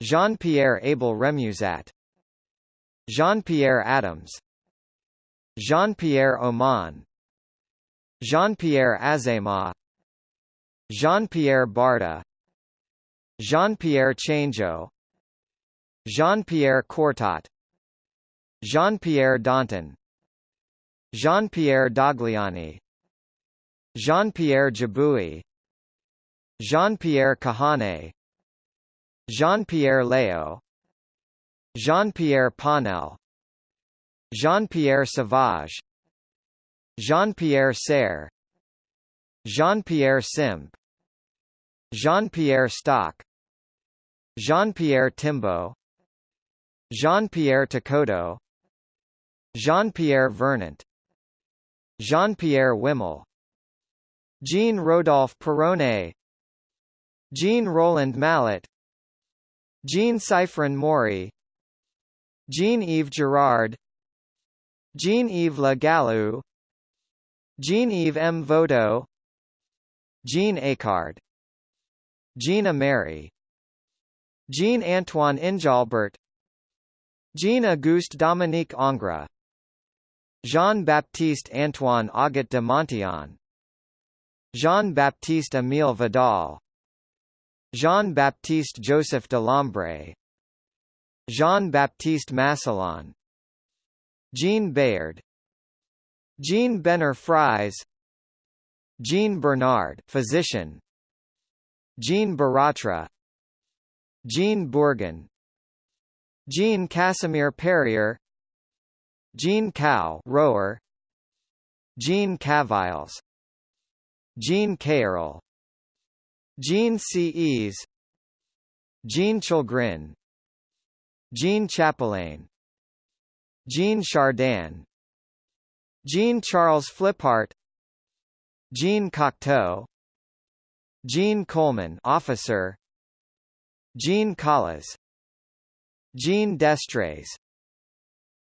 Jean-Pierre Abel Remusat Jean-Pierre Adams Jean-Pierre Oman Jean-Pierre Azéma Jean-Pierre Barda Jean-Pierre Changeux Jean-Pierre Courtot Jean-Pierre Danton Jean-Pierre Dogliani Jean-Pierre Jabouille Jean-Pierre Kahane Jean-Pierre Leo Jean-Pierre Panel Jean-Pierre Sauvage Jean-Pierre Serre Jean-Pierre Simp Jean-Pierre Stock Jean-Pierre Timbaud Jean-Pierre Takoto Jean-Pierre Vernant Jean-Pierre Wimmel Jean Rodolphe Perronnet Jean Roland Mallet Jean Cyphrin Maury Jean-Yves Girard Jean-Yves Le Gallou Jean-Yves M. Vodo Jean Acard Jean-Amary Jean-Antoine Injalbert Jean-Auguste Dominique Ingres Jean-Baptiste Antoine Auget de Montillon Jean-Baptiste Émile Vidal Jean-Baptiste Joseph de Lambre Jean-Baptiste Massillon Jean Bayard Jean Benner Fries Jean Bernard physician Jean Baratra Jean Bourgon Jean Casimir Perrier Jean Cow rower Jean Caviles Jean Cayrol Jean C. Jean Chilgrin. Jean Chapelain. Jean Chardin. Jean Charles Fliphart Jean Cocteau. Jean Coleman officer. Jean Collas. Jean Destres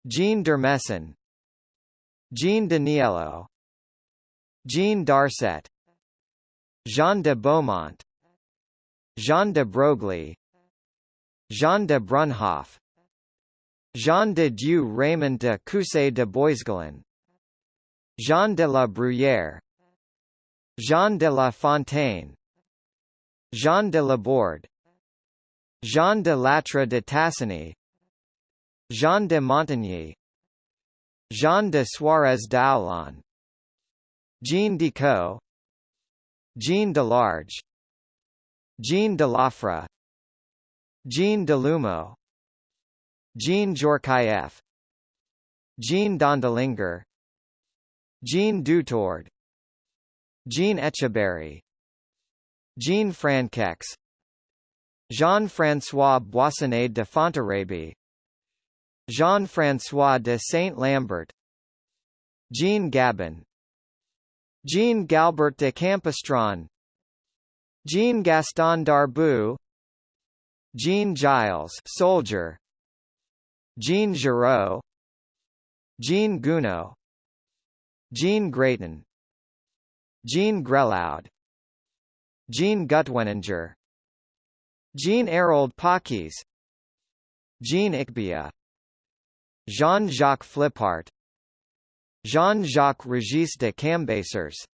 Jean d'Ormesson Jean Daniello. Jean Darcet Jean de Beaumont Jean de Broglie Jean de Brunhoff Jean de Dieu Raymond de Coussay de Boisgalen Jean de la Bruyère Jean de la Fontaine Jean de Laborde Jean de Lattre de Tassigny Jean de Montigny Jean de Suarez d'Aulon Jean Decaux Jean Delarge Jean Delafra Jean Delumo Jean Djorkaeff Jean Dondelinger Jean Dutourd Jean Etcheberry Jean Franquex Jean-François Boissonnet de Fontarabie Jean-François de Saint-Lambert Jean Gabin Jean Galbert de Campistron Jean Gaston Darboux Jean Giles soldier Jean Giraud Jean Gounod Jean Grayton Jean Grelaud Jean Gutweninger Jean Harold Pakis Jean Ichbiah Jean-Jacques Fliphart Jean-Jacques Regis de Cambacérès.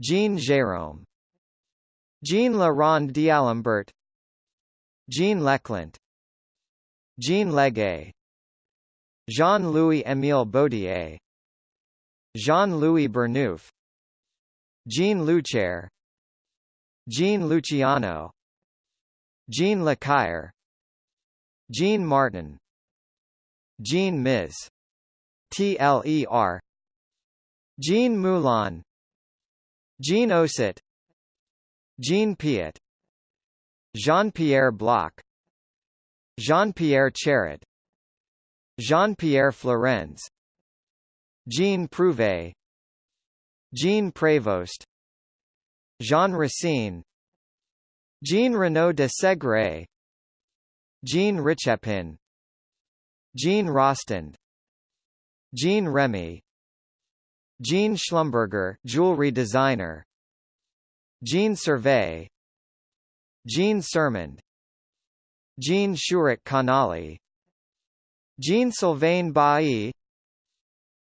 Jean Jérôme. Jean La Ronde d'Alembert. Jean Leclant Jean Leguet. Jean-Louis Émile Baudier. Jean-Louis Bernouf. Jean Luchaire. Jean Luciano. Jean Lecaire Jean Martin. Jean Ms. TLER Jean Moulin. Jean Osit. Jean Piet. Jean-Pierre Bloch. Jean-Pierre Charret Jean-Pierre Florenz. Jean Prouvé. Jean Prévost. Jean Racine. Jean Renaud de Segre. Jean Richepin. Jean Rostand Jean Remy. Jean Schlumberger jewelry designer. Jean Survey. Jean Sermond Jean Shurik Kanali Jean Sylvain Bailly.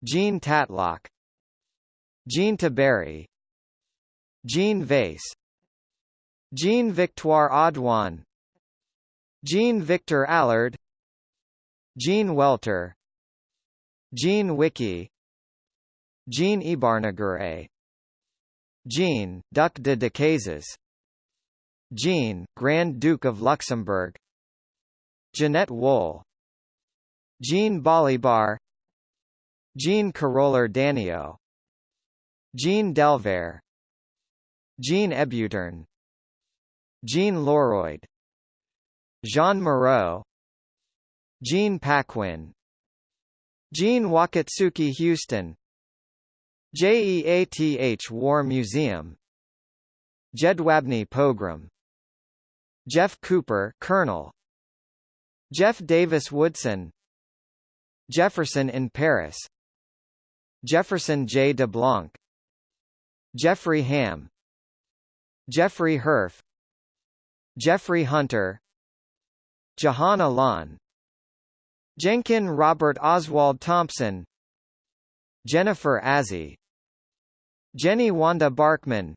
Jean Tatlock. Jean Taberry Jean Vase Jean Victoire Audouin. Jean Victor Allard. Jean Welter Jean Wiki. Jean Ibarnagure Jean, Duc de Decazes Jean, Grand Duke of Luxembourg. Jeanette Wohl. Jean Balibar Jean Caroller Danio. Jean Delver Jean Ebutern Jean Loroyd. Jean Moreau. Jean Paquin Jean Wakatsuki Houston. JEATH War Museum. Jedwabne Pogrom Jeff Cooper Colonel. Jeff Davis Woodson. Jefferson in Paris. Jefferson J. de Blanc Jeffrey Ham Jeffrey Herf. Jeffrey Hunter. Jahan Alan Jenkin Robert Oswald Thompson Jennifer Azzi Jenny Wanda Barkman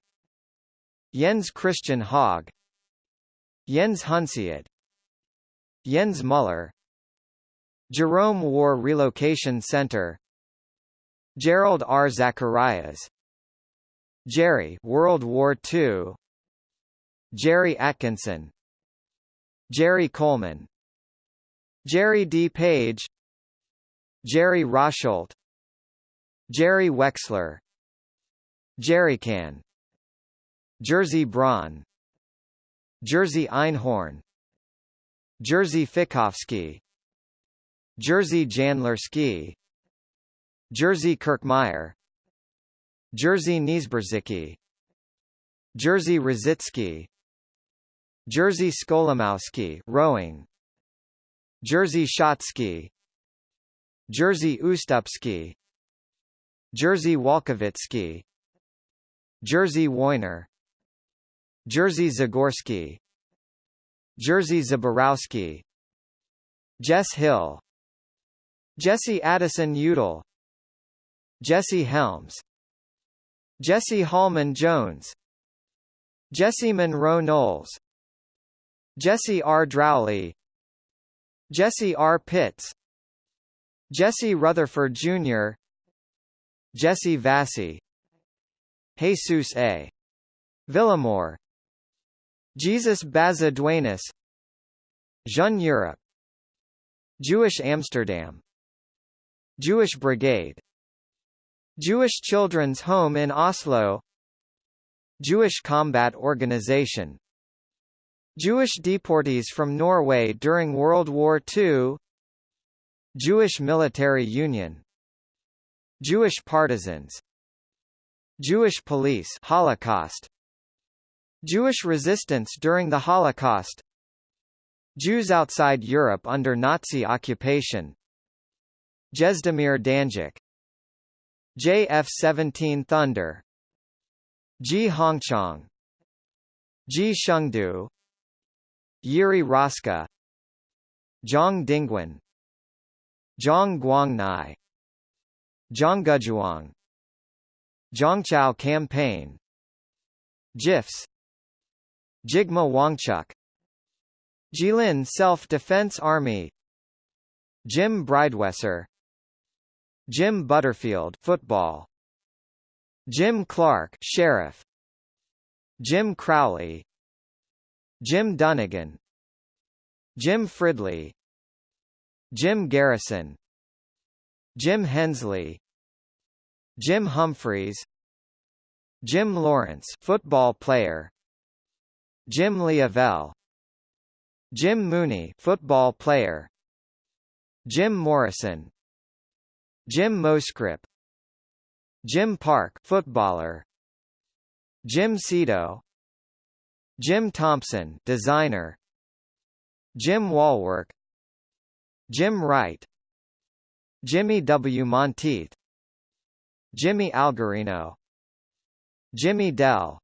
Jens Christian Haag Jens Hunsiat Jens Muller Jerome War Relocation Center Gerald R. Zacharias Jerry World War II Jerry Atkinson Jerry Coleman Jerry D. Page Jerry Rosholt Jerry Wexler Jerrycan Jerzy Braun Jerzy Einhorn Jerzy Fikowski Jerzy Janlerski Jerzy Kirkmeyer Jerzy Niesberzicki Jerzy Rositsky Jerzy Skolimowski rowing Jerzy Shotsky Jerzy Ustupski Jerzy Walkovitsky Jerzy Woyner Jerzy Zagorski Jerzy Zaborowski Jess Hill Jesse Addison Udall Jesse Helms Jesse Hallman Jones Jesse Monroe Knowles Jesse R. Drowley Jesse R. Pitts Jesse Rutherford Jr. Jesse Vassy Jesus A. Villamore Jesus Baza Duenas Jeune Europe Jewish Amsterdam Jewish Brigade Jewish Children's Home in Oslo Jewish Combat Organization Jewish deportees from Norway during World War II Jewish Military Union. Jewish Partisans. Jewish Police Holocaust. Jewish resistance during the Holocaust. Jews outside Europe under Nazi occupation. Jezdemir Danjik. JF-17 Thunder. Ji Hongchang. Ji Shengdu Yuri Roska Zhang Dingguan Zhang Guangnai Zhanggujuang Zhangchao Campaign GIFs Jigme Wangchuk Jilin Self-Defense Army Jim Bridewesser Jim Butterfield football Jim Clark sheriff Jim Crowley Jim Dunnigan Jim Fridley Jim Garrison Jim Hensley Jim Humphreys Jim Lawrence football player Jim Leavelle Jim Mooney football player Jim Morrison Jim Moscrip Jim Park footballer Jim Cito Jim Thompson designer. Jim Wallwork Jim Wright. Jimmy W. Monteith. Jimmy Algarino. Jimmy Dell.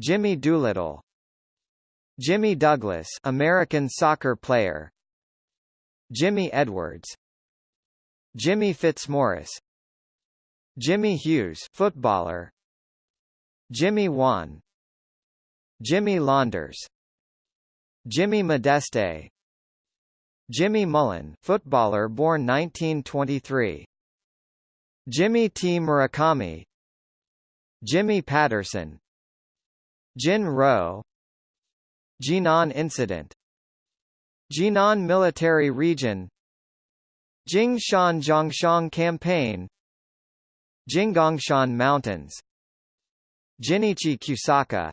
Jimmy Doolittle. Jimmy Douglas American soccer player. Jimmy Edwards. Jimmy Fitzmaurice. Jimmy Hughes footballer. Jimmy Wan Jimmy Launders. Jimmy Modeste. Jimmy Mullen footballer born 1923 Jimmy T. Murakami. Jimmy Patterson. Jin Ro Jinan Incident. Jinan Military Region. Jingshan Zhongshan Campaign. Jinggangshan Mountains. Jinichi Kusaka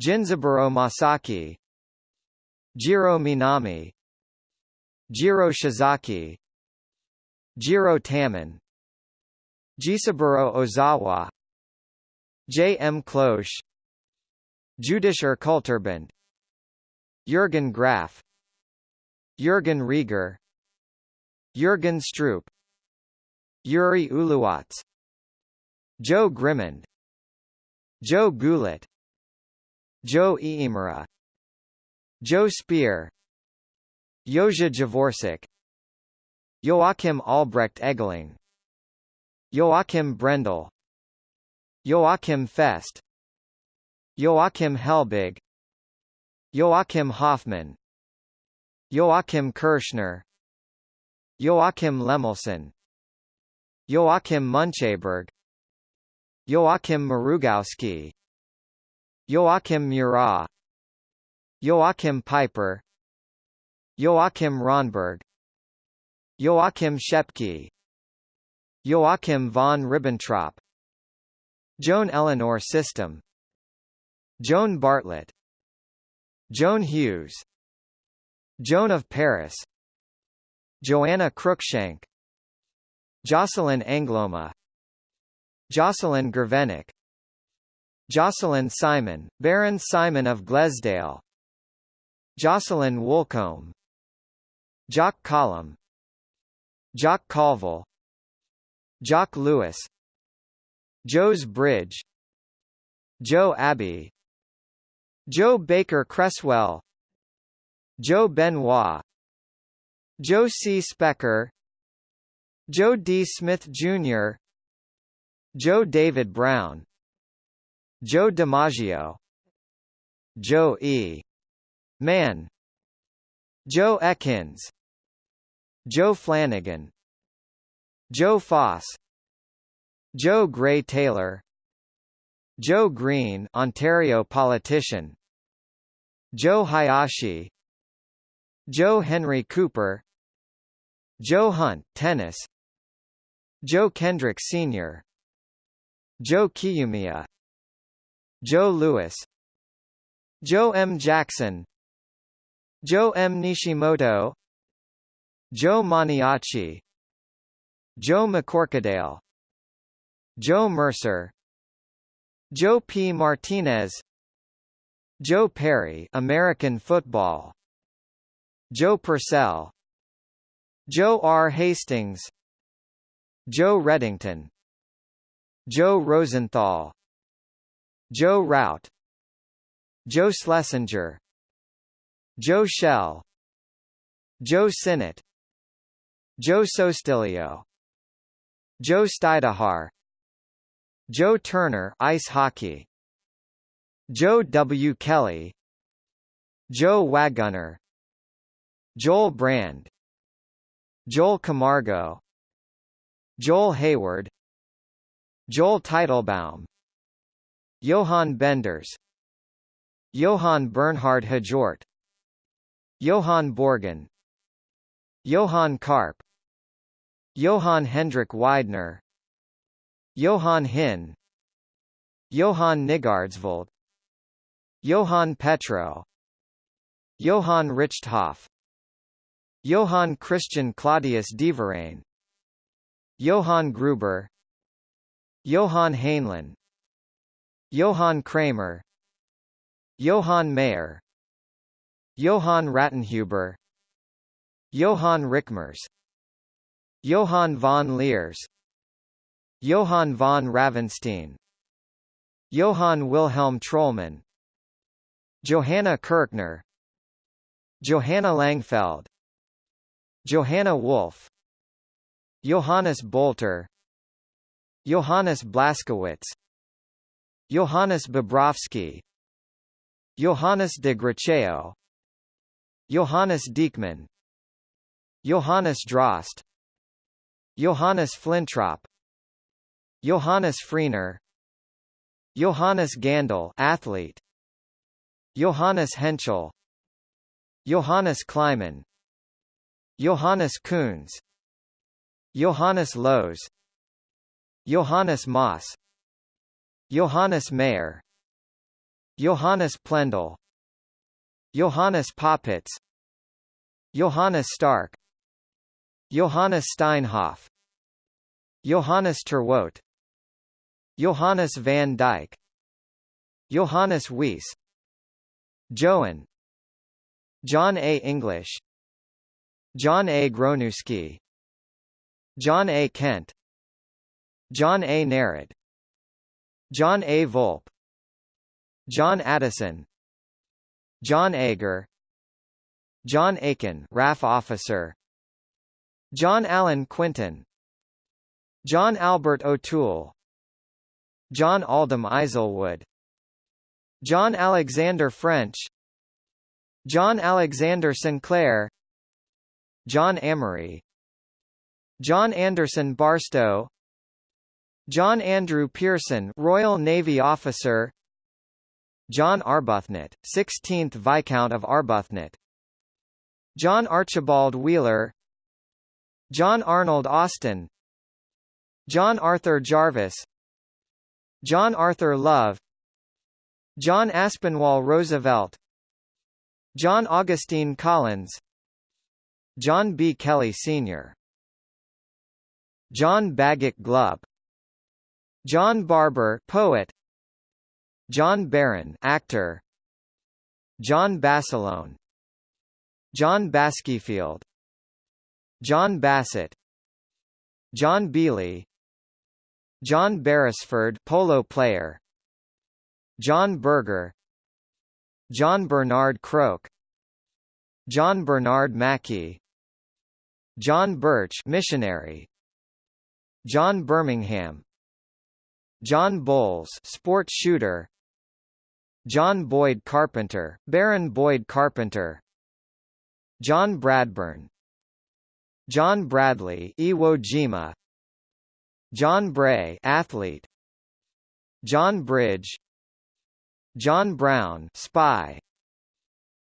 Jinzaburo Masaki Jiro Minami Jiro Shizaki Jiro Tamon Jisaburo Ozawa J. M. Cloche Judischer Kulturbund Jürgen Graf Jürgen Rieger Jürgen Stroop Yuri Uluwatz Joe Grimond Joe Gulit Joe Iimura Joe Spear Joja Javorcik Joachim Albrecht Egeling Joachim Brendel. Joachim Fest. Joachim Helbig. Joachim Hoffman Joachim Kirschner Joachim Lemelsen. Joachim Muncheberg Joachim Mrugowsky Joachim Murat Joachim Peiper Joachim Ronberg Joachim Schepke Joachim von Ribbentrop Joan Eleanor System Joan Bartlett Joan Hughes Joan of Paris Joanna Cruikshank Jocelyn Angloma Jocelyn Gervenik Jocelyn Simon, Baron Simon of Glaisdale. Jocelyn Woolcombe. Jock Column Jock Colville. Jock Lewis. Joe's Bridge. Joe Abbey. Joe Baker Cresswell. Joe Benoit. Joe C. Specker. Joe D. Smith, Jr. Joe David Brown Joe DiMaggio. Joe E. Mann. Joe Ekins. Joe Flanagan. Joe Foss. Joe Gray Taylor. Joe Green Ontario politician. Joe Hayashi. Joe Henry Cooper. Joe Hunt tennis. Joe Kendrick Sr. Joe Kieyoomia Joe Lewis Joe M. Jackson Joe M. Nishimoto Joe Maniaci Joe McCorkadale Joe Mercer Joe P. Martinez Joe Perry American football Joe Purcell Joe R. Hastings Joe Reddington Joe Rosenthal Joe Rout Joe Schlesinger Joe Shell Joe Sinnott Joe Sostilio Joe Stydahar Joe Turner ice hockey Joe W. Kelly Joe Wagunner Joel Brand Joel Camargo Joel Hayward Joel Teitelbaum Johann Benders Johann Bernhard Hjort Johann Borgen Johann Karp Johann Hendrik Weidner Johann Hin Johann Nygaardsvold Johann Petro Johann Richthof Johann Christian Claudius Deverain Johann Gruber Johann Heinlein Johann Kramer Johann Mayer Johann Rattenhuber Johann Rickmers Johann von Leers Johann von Ravenstein Johann Wilhelm Trollmann Johanna Kirchner Johanna Langfeld Johanna Wolf Johannes Bolter Johannes Blaskowitz Johannes Bobrowski Johannes de Gracheo Johannes Diekmann Johannes Drost Johannes Flintrop Johannes Freener Johannes Gandel athlete Johannes Henschel Johannes Kleiman Johannes Kunz Johannes Loos Johannes Moss Johannes Mayer Johannes Plendl Johannes Popitz Johannes Stark Johannes Steinhoff Johannes Terwote Johannes van Dyck Johannes Weiss Joan John A. English John A. Gronewski John A. Kent John A. Narrett John A. Volpe. John Addison. John Ager. John Aiken RAF officer. John Allen Quinton. John Albert O'Toole. John Aldham Islewood John Alexander French. John Alexander Sinclair. John Amory. John Anderson Barstow John Andrew Pearson Royal Navy officer. John Arbuthnot, 16th Viscount of Arbuthnot John Archibald Wheeler. John Arnold Austin. John Arthur Jarvis. John Arthur Love. John Aspinwall Roosevelt. John Augustine Collins. John B. Kelly Sr. John Bagot Glubb John Barber poet. John Barron actor. John Basilone John Baskyfield John Bassett. John Beely. John Beresford polo player. John Berger. John Bernard Croak John Bernard Mackey. John Birch missionary. John Birmingham John Bowles sport shooter. John Boyd Carpenter Baron Boyd Carpenter. John Bradburn. John Bradley Iwo Jima. John Bray athlete. John Bridge. John Brown spy.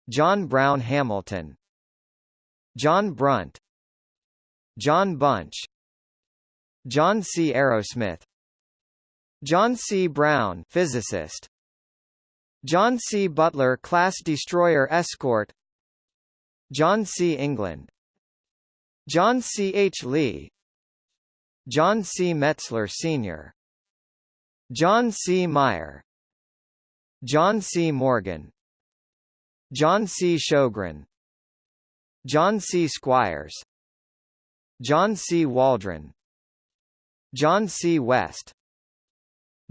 John Brown Hamilton. John Brunt. John Bunch. John C. Arrowsmith John C. Brown physicist John C. Butler class destroyer escort John C. England John C. H. Lee John C. Metzler Sr. John C. Meyer John C. Morgan John C. Sjogren John C. Squires John C. Waldron John C. West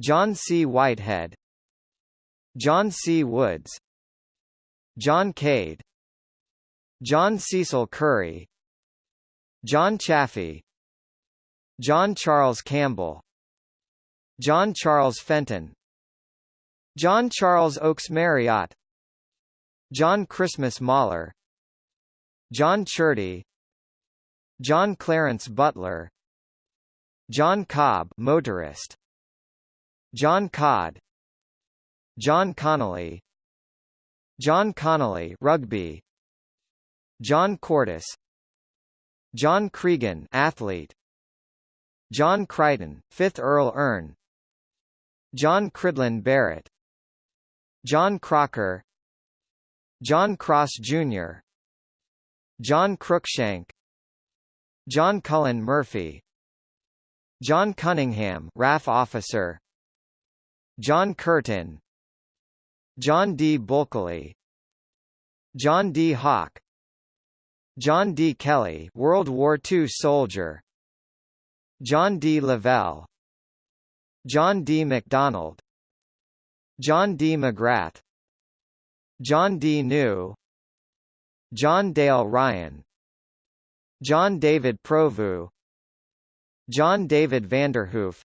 John C. Whitehead John C. Woods John Cade John Cecil Curry John Chaffee John Charles Campbell John Charles Fenton John Charles Oakes Marriott John Christmas Mahler John Churdy John Clarence Butler John Cobb motorist John Codd John Connolly John Connolly rugby John Cordes John Cregan athlete John Crichton 5th Earl Erne John Cridland Barrett John Crocker John Cross Jr. John Cruikshank John Cullen Murphy John Cunningham RAF officer John Curtin John D. Bulkeley John D. Hawk John D. Kelly World War II soldier John D. Lavelle John D. MacDonald John D. McGrath John D. New John Dale Ryan John David Provoo John David Vanderhoof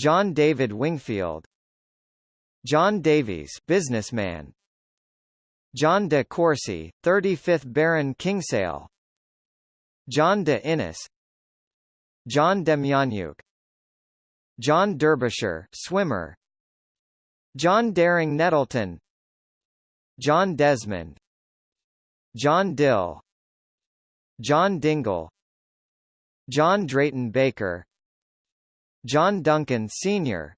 John David Wingfield. John Davies businessman. John de Courcy, 35th Baron Kingsale John de Innes. John Demjanjuk John Derbyshire swimmer. John Dering Nettleton. John Desmond. John Dill. John Dingle. John Drayton Baker John Duncan Sr.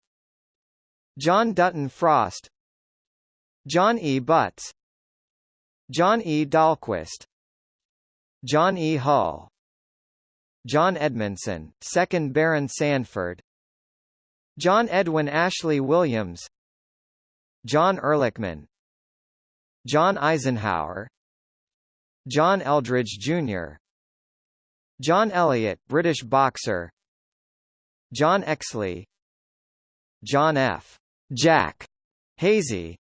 John Dutton Frost John E. Butts John E. Dahlquist John E. Hull John Edmondson, 2nd Baron Sandford John Edwin Ashley Williams John Ehrlichman John Eisenhower John Eldridge, Jr. John Elliott, British boxer John Exley John F. Jack Hazy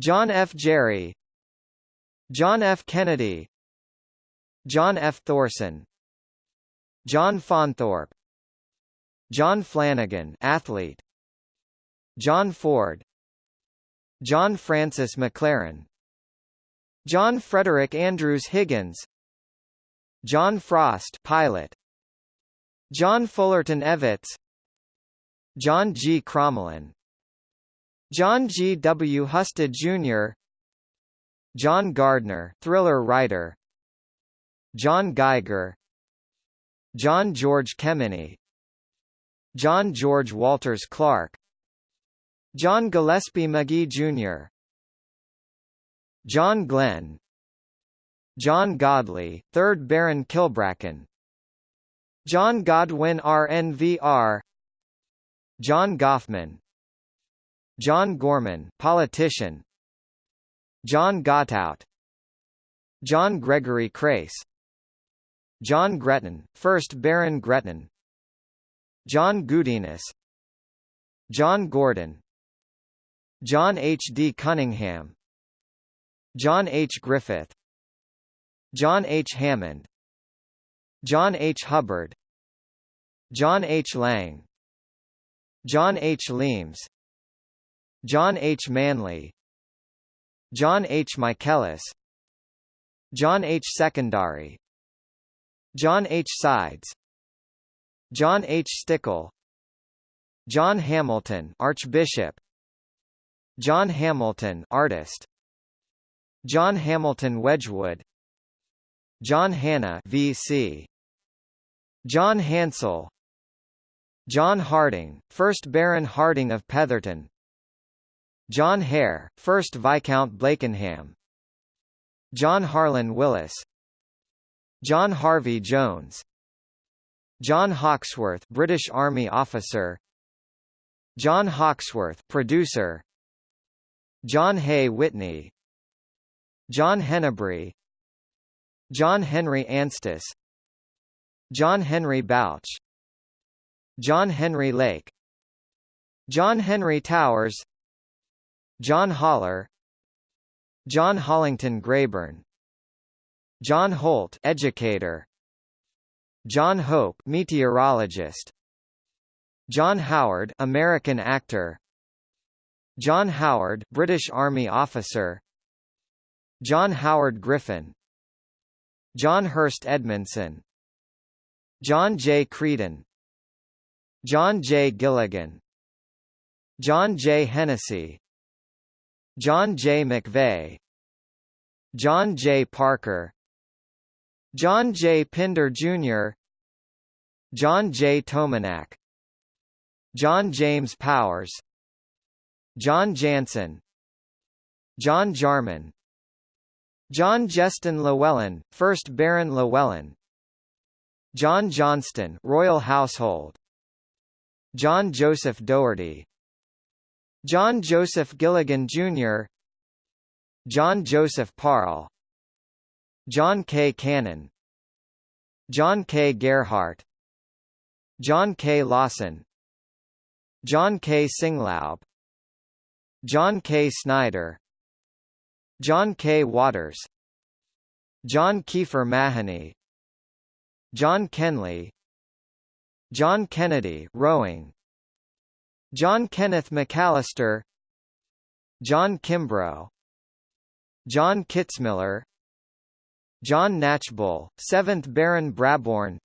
John F. Jerry John F. Kennedy John F. Thorson John Faunthorpe John Flanagan athlete John Ford John Francis McLaren John Frederick Andrews Higgins John Frost pilot John Fullerton Evetts John G. Crommelin John G. W. Husted Jr. John Gardner thriller writer John Geiger John George Kemeny John George Walters Clark John Gillespie Magee Jr. John Glenn John Godley, 3rd Baron Kilbracken John Godwin RNVR John Goffman. John Gorman politician. John Gottout John Gregory Crace. John Gretton, 1st Baron Gretton. John Goodiness John Gordon. John H. D. Cunningham. John H. Griffith. John H. Hammond John H. Hubbard John H. Lang John H. Leims John H. Manley John H. Michaelis John H. Secondary John H. Sides John H. Stickle John Hamilton Archbishop John Hamilton artist John Hamilton Wedgwood John Hanna VC John Hansel John Harding, 1st Baron Harding of Petherton John Hare, 1st Viscount Blakenham John Harlan Willis John Harvey Jones John Hawksworth British Army officer John Hawksworth producer John Hay Whitney John Hennebrey John Henry Anstis John Henry Bouch John Henry Lake John Henry Towers John Holler John Hollington Grayburn John Holt educator John Hope meteorologist John Howard American actor John Howard British Army officer John Howard Griffin John Hurst Edmondson John J. Creedon John J. Gilligan John J. Hennessy John J. McVeigh John J. Parker John J. Pinder Jr. John J. Tominac John James Powers John Jansen John Jarman John Jeston Llewellyn, 1st Baron Llewellyn John Johnston Royal Household John Joseph Doherty John Joseph Gilligan Jr. John Joseph Parle John K. Cannon John K. Gerhardt John K. Lawson John K. Singlaub John K. Snyder John K. Waters John Kiefer Mahoney John Kenley John Kennedy rowing John Kenneth McAllister John Kimbrough John Kitzmiller John Knatchbull, 7th Baron Brabourne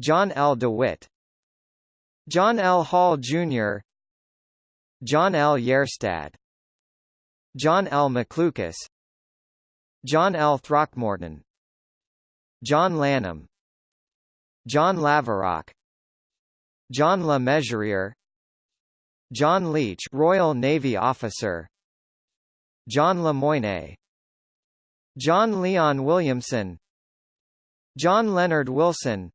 John L. DeWitt John L. Hall, Jr. John L. Jerstad John L. McLucas John L. Throckmorton John Lanham John Laverock John Le Mesurier John Leach Royal Navy officer John Lemoyne John Leon Williamson John Leonard Wilson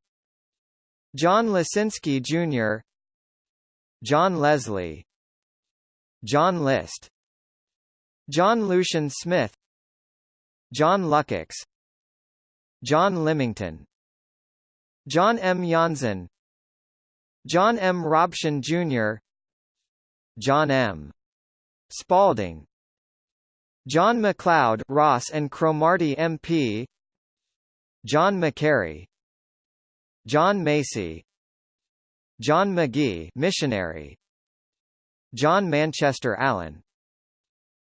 John Lesinski Jr. John Leslie John List John Lucian Smith John Lukacs John Limington John M. Janssen. John M. Robson Jr. John M. Spalding John MacLeod Ross and Cromarty MP John McCary. John Macy. John McGee missionary. John Manchester Allen.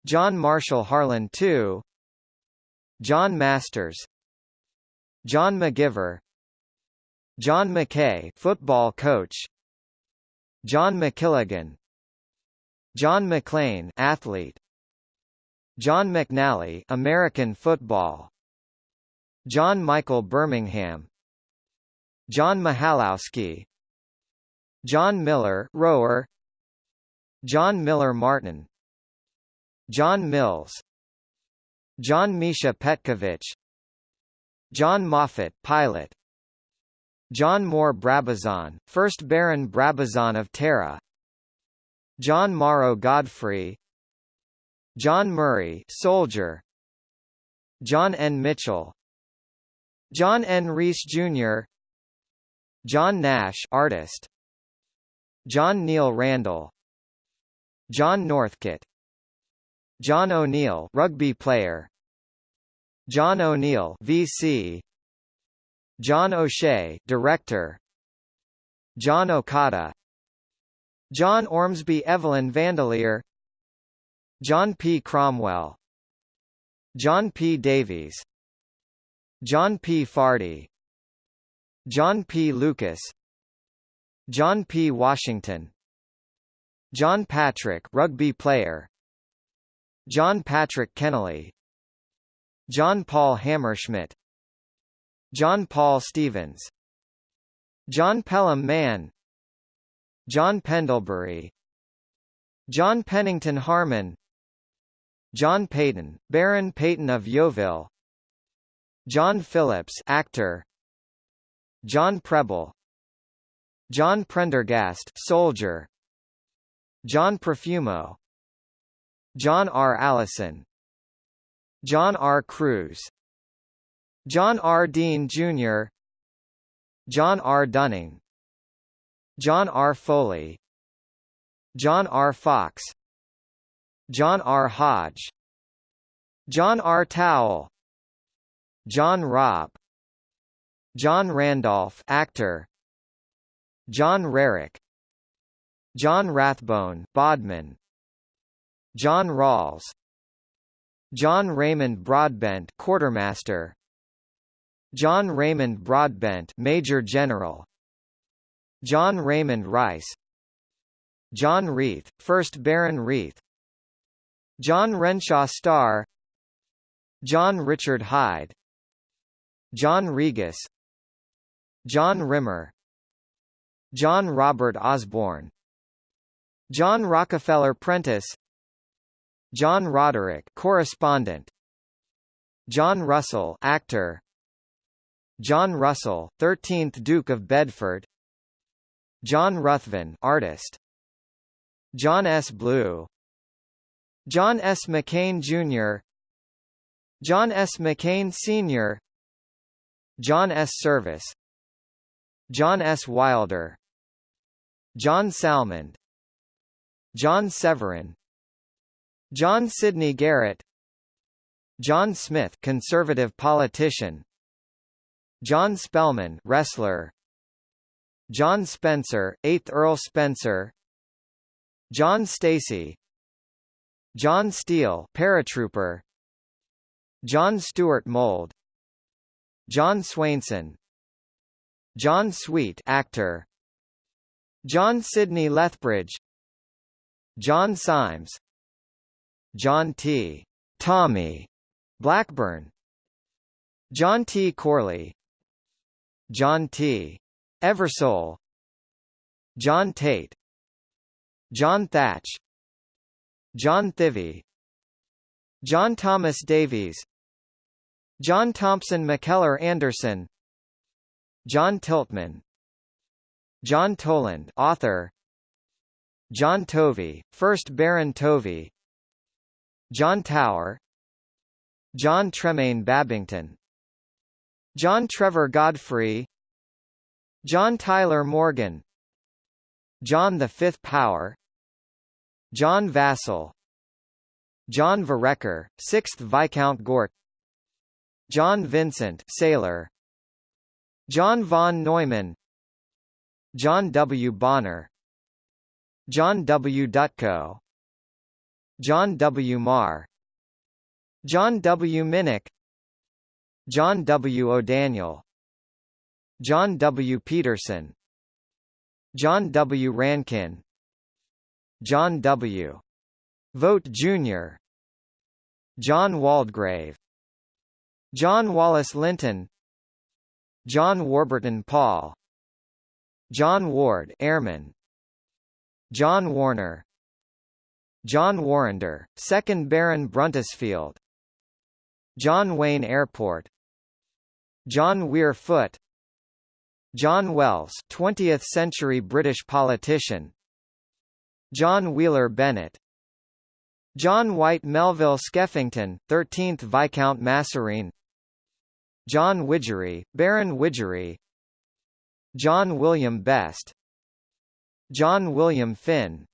John Marshall Harlan II John Masters John McGiver John McKay football coach John McKilligan John McLean athlete John McNally American football John Michael Birmingham John Mihalowski John Miller rower John Miller Martin John Mills John Misha Petkovich John Moffat pilot John Moore Brabazon, 1st Baron Brabazon of Tara John Morrow Godfrey. John Murray soldier. John N. Mitchell. John N. Reese Jr. John Nash artist. John Neil Randall. John Northcott John O'Neill rugby player John O'Neill VC John O'Shea director. John Okada. John Ormsby Evelyn Vandeleur John P. Cromwell. John P. Davies. John P. Fardy. John P. Lucas. John P. Washington. John Patrick rugby player. John Patrick Kennelly John Paul Hammerschmidt John Paul Stevens John Pelham Mann John Pendlebury John Pennington Harmon John Peyton, Baron Peyton of Yeovil John Phillips actor John Preble John Prendergast soldier John Profumo John R. Allison John R. Cruz John R. Dean, Jr. John R. Dunning John R. Foley John R. Fox John R. Hodge John R. Towle John Robb John Randolph actor John Rarick John Rathbone Bodman John Rawls John Raymond Broadbent quartermaster. John Raymond Broadbent Major General. John Raymond Rice. John Reith, 1st Baron Reith. John Renshaw Starr. John Richard Hyde. John Regas John Rimmer. John Robert Osborne. John Rockefeller Prentice John Roderick correspondent John Russell actor John Russell 13th Duke of Bedford John Ruthven artist John S. Blue John S. McCain Jr. John S. McCain Sr. John S. Service John S. Wilder John Salmond John Severin John Sidney Garrett John Smith conservative politician John Spellman wrestler John Spencer 8th Earl Spencer John Stacy John Steele paratrooper John Stuart Mould John Swainson John Sweet actor John Sidney Lethbridge John Symes John T. Tommy Blackburn John T. Corley John T. Eversole John Tate John Thach John Thivy John Thomas Davies John Thompson McKellar Anderson John Tiltman John Toland author John Tovey, 1st Baron Tovey John Tower John Tremayne Babington John Trevor Godfrey John Tyler Morgan John the Fifth Power John Vassall John Vereker, 6th Viscount Gort John Vincent sailor John von Neumann John W. Bonner John W. Dutko John W. Marr John W. Minnick John W. O'Daniel John W. Peterson John W. Rankin John W. Vogt Jr. John Waldegrave John Wallace Linton John Warburton Paul John Ward Airman John Warner John Warrender, 2nd Baron Bruntisfield John Wayne Airport. John Weir Foote John Wells 20th century British politician. John Wheeler Bennett. John White Melville Skeffington, 13th Viscount Massereene John Widgery, Baron Widgery. John William Best. John William Finn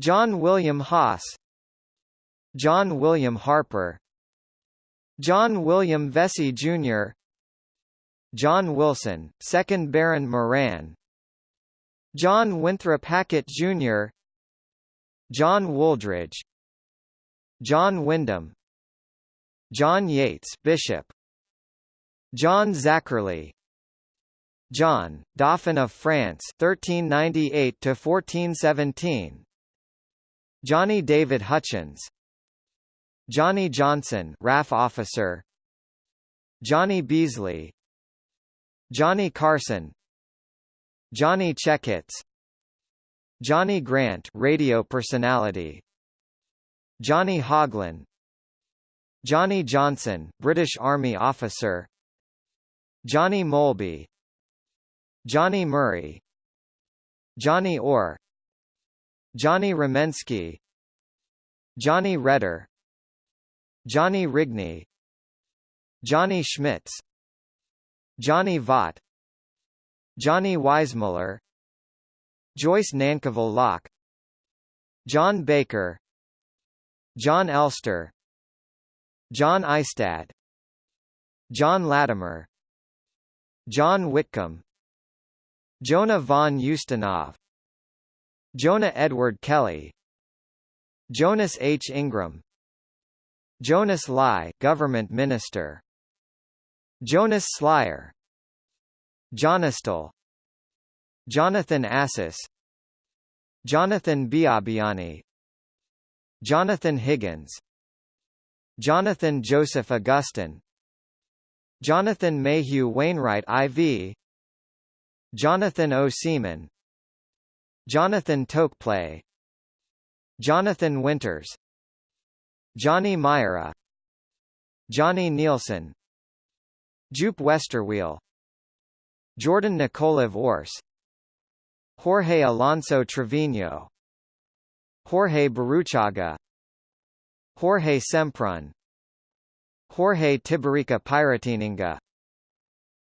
John William Haas John William Harper John William Vesey Jr. John Wilson, 2nd Baron Moran John Winthrop Hackett Jr. John Wooldridge John Wyndham John Yates Bishop John Zackerley John, Dauphin of France 1398 to 1417 Johnny David Hutchins. Johnny Johnson RAF officer. Johnny Beasley. Johnny Carson. Johnny Checketts Johnny Grant radio personality. Johnny Hoglin Johnny Johnson British Army officer. Johnny Molby Johnny Murray. Johnny Orr Johnny Ramensky Johnny Redder Johnny Rigney Johnny Schmitz Johnny Vaught Johnny Weissmuller Joyce Nankerville Locke John Baker John Elster John Eistad John Latimer John Whitcomb Jonah von Ustinov Jonah Edward Kelly Jonas H. Ingram Jonas Lai government minister Jonas Slyer Jonistal Jonathan Assis Jonathan Biabiani Jonathan Higgins Jonathan Joseph Augustin Jonathan Mayhew Wainwright IV Jonathan O. Seaman Jonathan Tokeplay Jonathan Winters. Johnny Myra. Johnny Nielsen. Joop Westerweel Jordan Nikolav Ors. Jorge Alonso Trevino. Jorge Baruchaga. Jorge Semprun. Jorge Tiberica Piratininga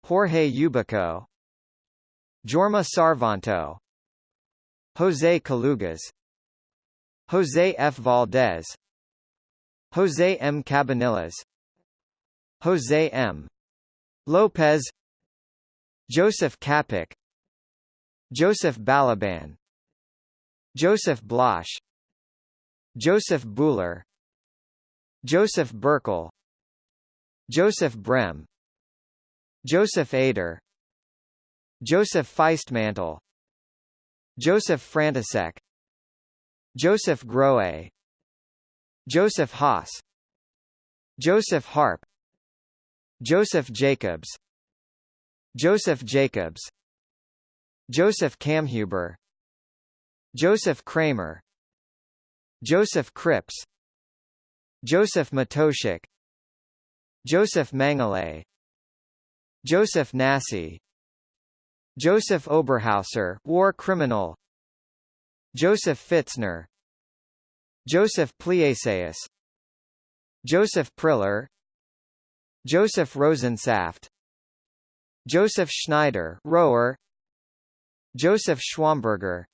Jorge Ubico Jorma Sarvanto Jose Calugas Jose F. Valdez Jose M. Cabanillas Jose M. Lopez Joseph Capic Joseph Balaban Joseph Bloch Joseph Buhler Joseph Burkle Joseph Brem Joseph Ader Joseph Feistmantel Joseph Frantisek Joseph Groe Joseph Haas Joseph Harp Joseph Jacobs Joseph Jacobs Joseph Kammhuber Joseph Kramer Joseph Cripps Joseph Matoshik Joseph Mengele Joseph Nassi Joseph Oberhauser war criminal. Joseph Fitzner. Joseph Plieseus Joseph Priller. Joseph Rosensaft. Joseph Schneider rower Joseph Schwammberger.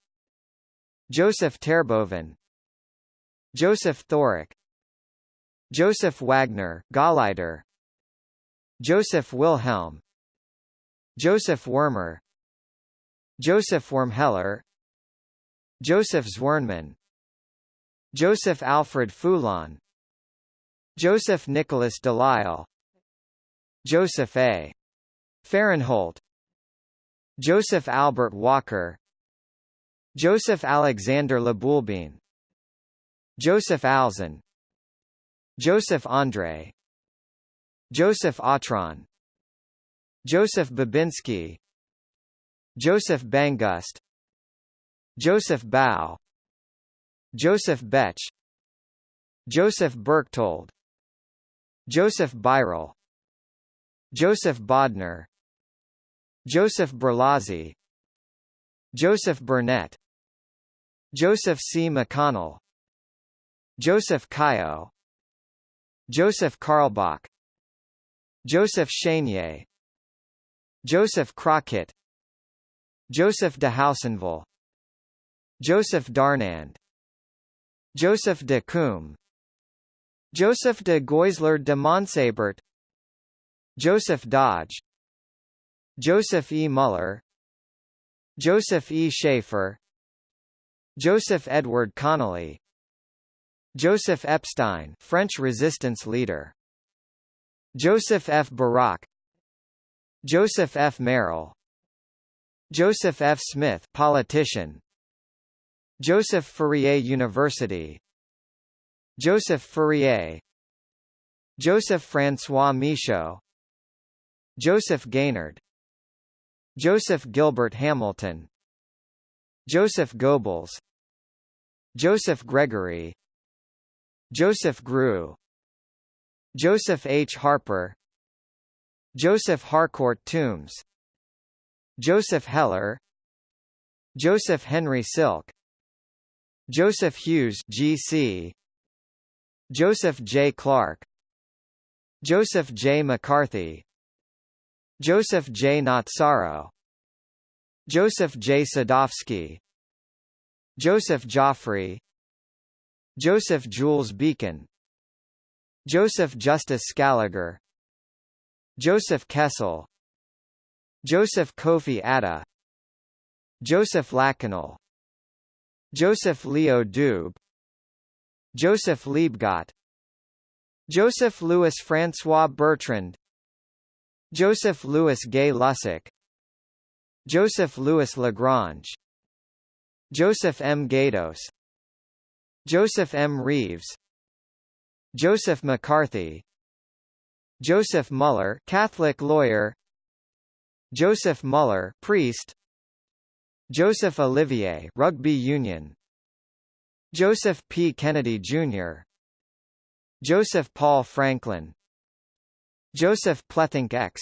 Joseph Terboven. Joseph Thorak Joseph Wagner Gauleiter. Joseph Wilhelm. Joseph Wormer Joseph Wormheller Joseph Zwirnman Joseph Alfred Foulon Joseph Nicholas Delisle Joseph A. Fahrenholt Joseph Albert Walker Joseph Alexander Laboulbine Joseph Alzin Joseph André Joseph Autran Joseph Babinski Joseph Bangust Joseph Bow Joseph Betch Joseph Berchtold Joseph Birel Joseph Bodner Joseph Berlazzi Joseph Burnett Joseph C. McConnell Joseph Caillot Joseph Karlbach Joseph Chenier Joseph Crockett Joseph de Housenville Joseph Darnand Joseph de Coombe Joseph de Goisler de Montsabert Joseph Dodge Joseph E. Muller Joseph E. Schaefer Joseph Edward Connolly Joseph Epstein French resistance leader Joseph F. Barak Joseph F. Merrill Joseph F. Smith politician. Joseph Fourier University. Joseph Fourier. Joseph Francois Michaud. Joseph Gaynard. Joseph Gilbert Hamilton. Joseph Goebbels. Joseph Gregory. Joseph Grew. Joseph H. Harper. Joseph Harcourt Toombs Joseph Heller Joseph Henry Silk Joseph Hughes GC Joseph J. Clark Joseph J. McCarthy Joseph J. Natsaro Joseph J. Sadovsky Joseph Joffrey Joseph Jules Beacon Joseph Justus Scaliger Joseph Kessel Joseph Kofi Atta Joseph Lakanal Joseph Leo Dube Joseph Liebgott Joseph Louis Francois Bertrand Joseph Louis Gay Lussac Joseph Louis Lagrange Joseph M. Gatos Joseph M. Reeves Joseph McCarthy Joseph Muller Catholic lawyer Joseph Muller priest Joseph Olivier rugby union Joseph P. Kennedy, Jr. Joseph Paul Franklin Joseph Plethink X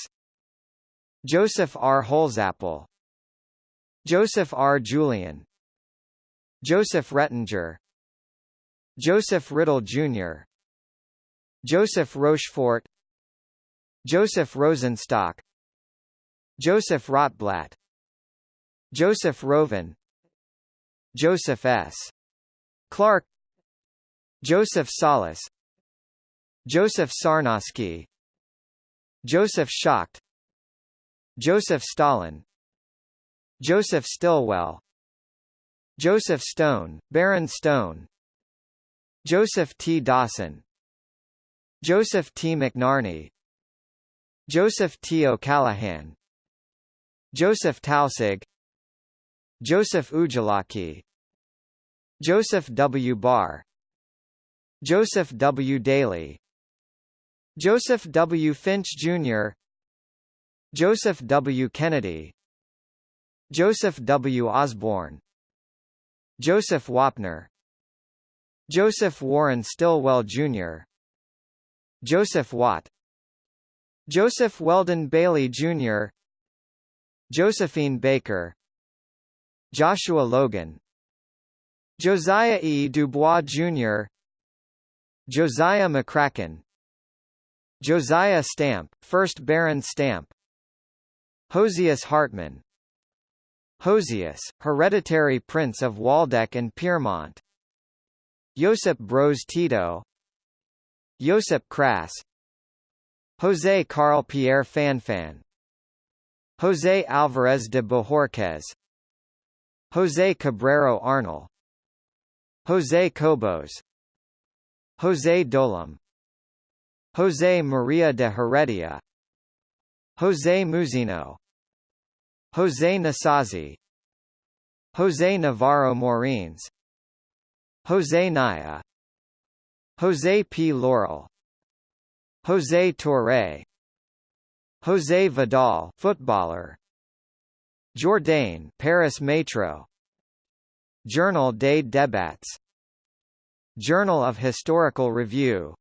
Joseph R. Holzapfel Joseph R. Julian Joseph Rettinger Joseph Riddle, Jr. Joseph Rochefort Joseph Rosenstock Joseph Rotblat Joseph Roven Joseph S. Clark Joseph Solis Joseph Sarnosky Joseph Schacht Joseph Stalin Joseph Stilwell Joseph Stone, Baron Stone Joseph T. Dawson Joseph T. McNarney Joseph T. O'Callaghan Joseph Tausig Joseph Ujalaki Joseph W. Barr Joseph W. Daly Joseph W. Finch, Jr. Joseph W. Kennedy Joseph W. Osborne Joseph Wapner Joseph Warren Stilwell, Jr. Joseph Watt Joseph Weldon Bailey, Jr. Josephine Baker Joshua Logan Josiah E. Dubois, Jr. Josiah McCracken Josiah Stamp, 1st Baron Stamp Hosius Hartman Josias, hereditary prince of Waldeck and Pyrmont Josip Broz Tito Josip Kraš José Carl Pierre Fanfan José Alvarez de Bohorquez José Cabrero Arnal José Cobos José Dolom José Maria de Heredia José Muzino José Nasazi José Navarro Morines José Naya José P. Laurel José Touré José Vidal footballer. Jourdain Paris Metro. Journal des Débats. Journal of Historical Review.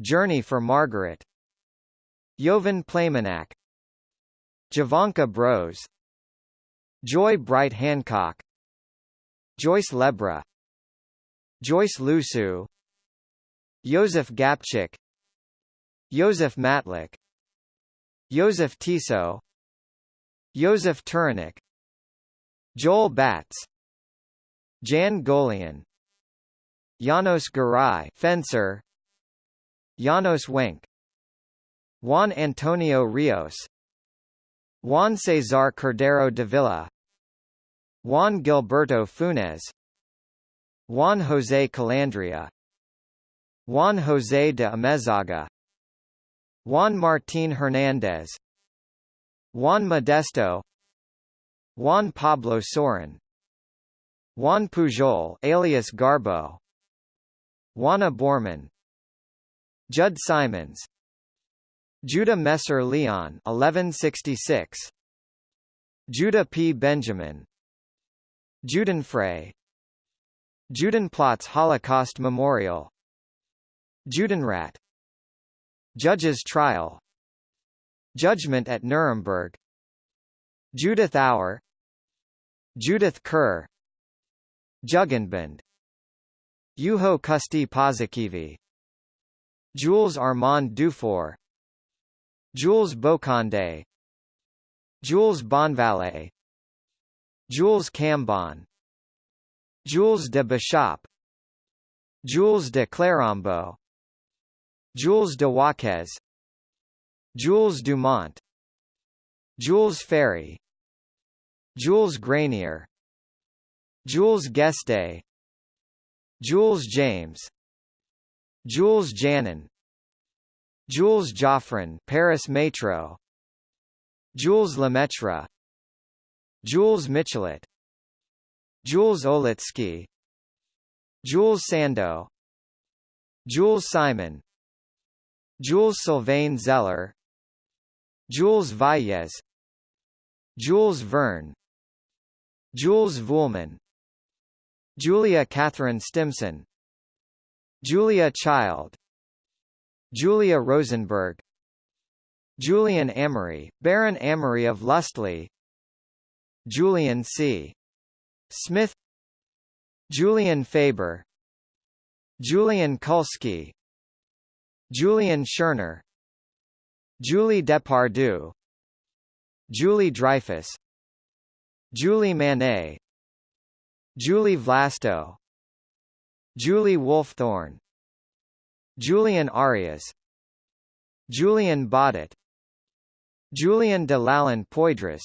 Journey for Margaret. Jovan Playmanak Jovanka Broz Joy Bright Hancock. Joyce Lebra. Joyce Lusu. Joseph Gabčík. Joseph Matlick Joseph Tiso Josef Turanik Joel Batz Jan Golian Janos Garay fencer Janos Wenk Juan Antonio Rios Juan Cesar Cordero de Villa Juan Gilberto Funes Juan José Calandria Juan José de Amezaga Juan Martín Hernández Juan Modesto Juan Pablo Sorin Juan Pujol alias Garbo Juana Bormann Judd Simons Judah Messer Leon 1166 Judah P. Benjamin Judenfrei Judenplatz Holocaust Memorial Judenrat Judge's trial. Judgment at Nuremberg. Judith Auer. Judith Kerr. Jugendbund Juho Kusti Paasikivi Jules Armand Dufour. Jules Bocondé Jules Bonvalet. Jules Cambon. Jules de Bishop. Jules de Clérambault Jules de Waquez Jules Dumont Jules Ferry Jules Granier Jules Guesde Jules James Jules Janin Jules Joffrin Paris Metro Jules Lemaitre Jules Michelet Jules Olitski Jules Sandeau Jules Simon Jules Sylvain Zeller Jules Valles Jules Verne Jules Vuhlmann Julia Catherine Stimson Julia Child Julia Rosenberg Julian Amery, Baron Amery of Lustleigh Julian C. Smith Julian Faber Julian Kulski Julian Scherner Julie Depardieu Julie Dreyfus Julie Manet Julie Vlasto Julie Wolfthorn Julian Arias Julian Baudit Julian de Lalande Poydras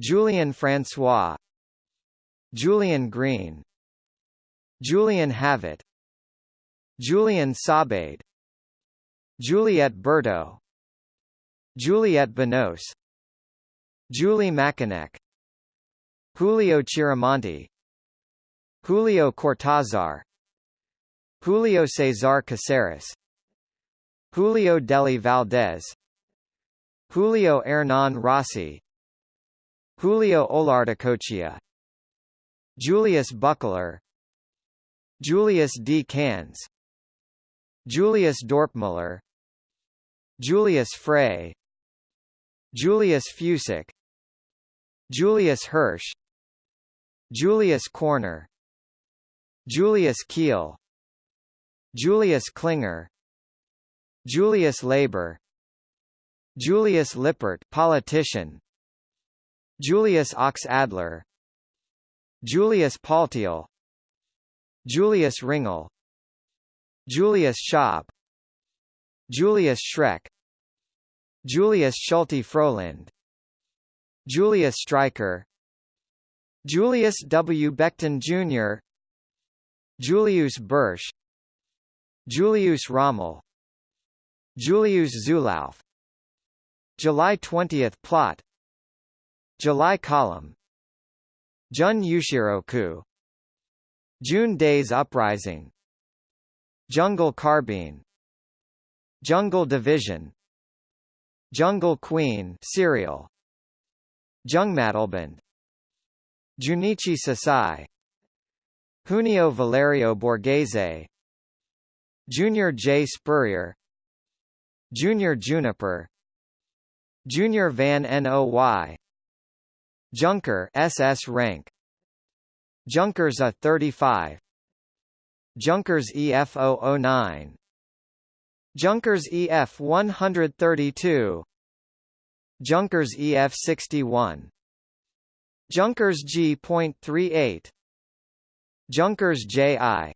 Julian Francois Julian Green Julian Havitt Julian Sabade Juliette Berto. Juliette Binoche. Julie Macanek Julio Chiramonte Julio Cortázar. Julio Cesar Caceres. Julio Dely Valdés. Julio Hernan Rossi. Julio Olarticoechea. Julius Buckler. Julius D. Cans Julius Dorpmuller Julius Frey Julius Fučík Julius Hirsch Julius Corner Julius Kiel Julius Klinger Julius Labor Julius Lippert politician Julius Ochs Adler Julius Paltiel Julius Ringel Julius Schaap Julius Schreck Julius Schulte Frohlinde Julius Streicher Julius W. Becton Jr. Julius Bursch Julius Rommel Julius Zulauf. July 20 plot. July column. Jun Ushiroku June Days Uprising. Jungle Carbine Jungle Division Jungle Queen serial Jungmädelbund Junichi Sasai Junio Valerio Borghese Junior J. Spurrier Junior Juniper Junior Van Noy Junker SS rank Junkers A 35 Junkers EF 009 Junkers EF 132 Junkers EF 61 Junkers G.38 Junkers JI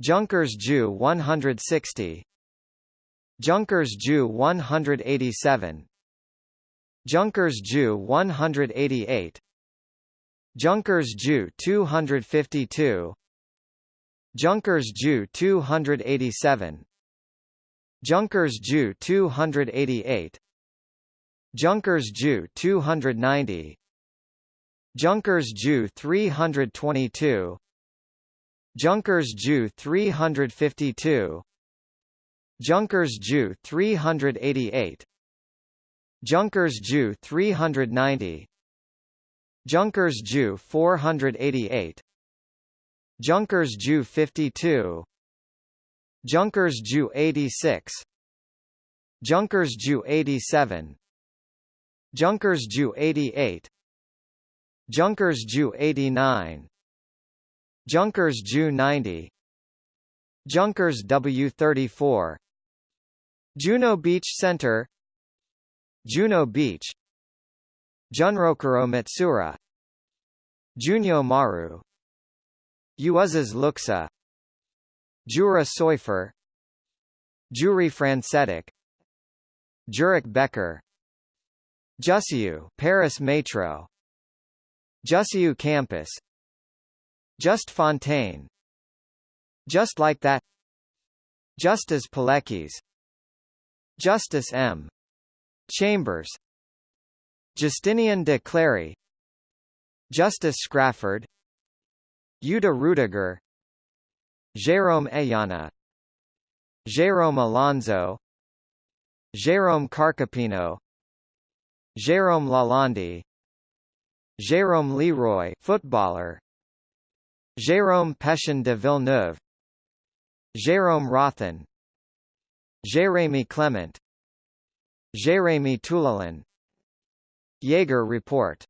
Junkers Ju 160 Junkers Ju 187 Junkers Ju 188 Junkers Ju 252 Junkers Ju 287 Junkers Ju 288 Junkers Ju 290 Junkers Ju 322 Junkers Ju 352 Junkers Ju 388 Junkers Ju 390 Junkers Ju 488 Junkers Ju 52 Junkers Ju 86 Junkers Ju 87 Junkers Ju 88 Junkers Ju 89 Junkers Ju 90 Junkers W34 Juno Beach Center. Juno Beach. Junrokuro Matsura Junyo Maru. Uuzes Luxa Jura Soyfer Jure Francetić Jurek Becker Jussieu Paris Metro Jussieu Campus Just Fontaine Just Like That Justus Pilecki Justice M. Chambers Justinian de Clary Justice Scrafford Uta Rudiger Jérôme Ayana Jérôme Alonso Jérôme Carcopino Jérôme Lalonde Jérôme Leroy footballer Jérôme Pétion de Villeneuve Jérôme Rothen Jérémy Clement Jérémy Toulalan Jaeger Report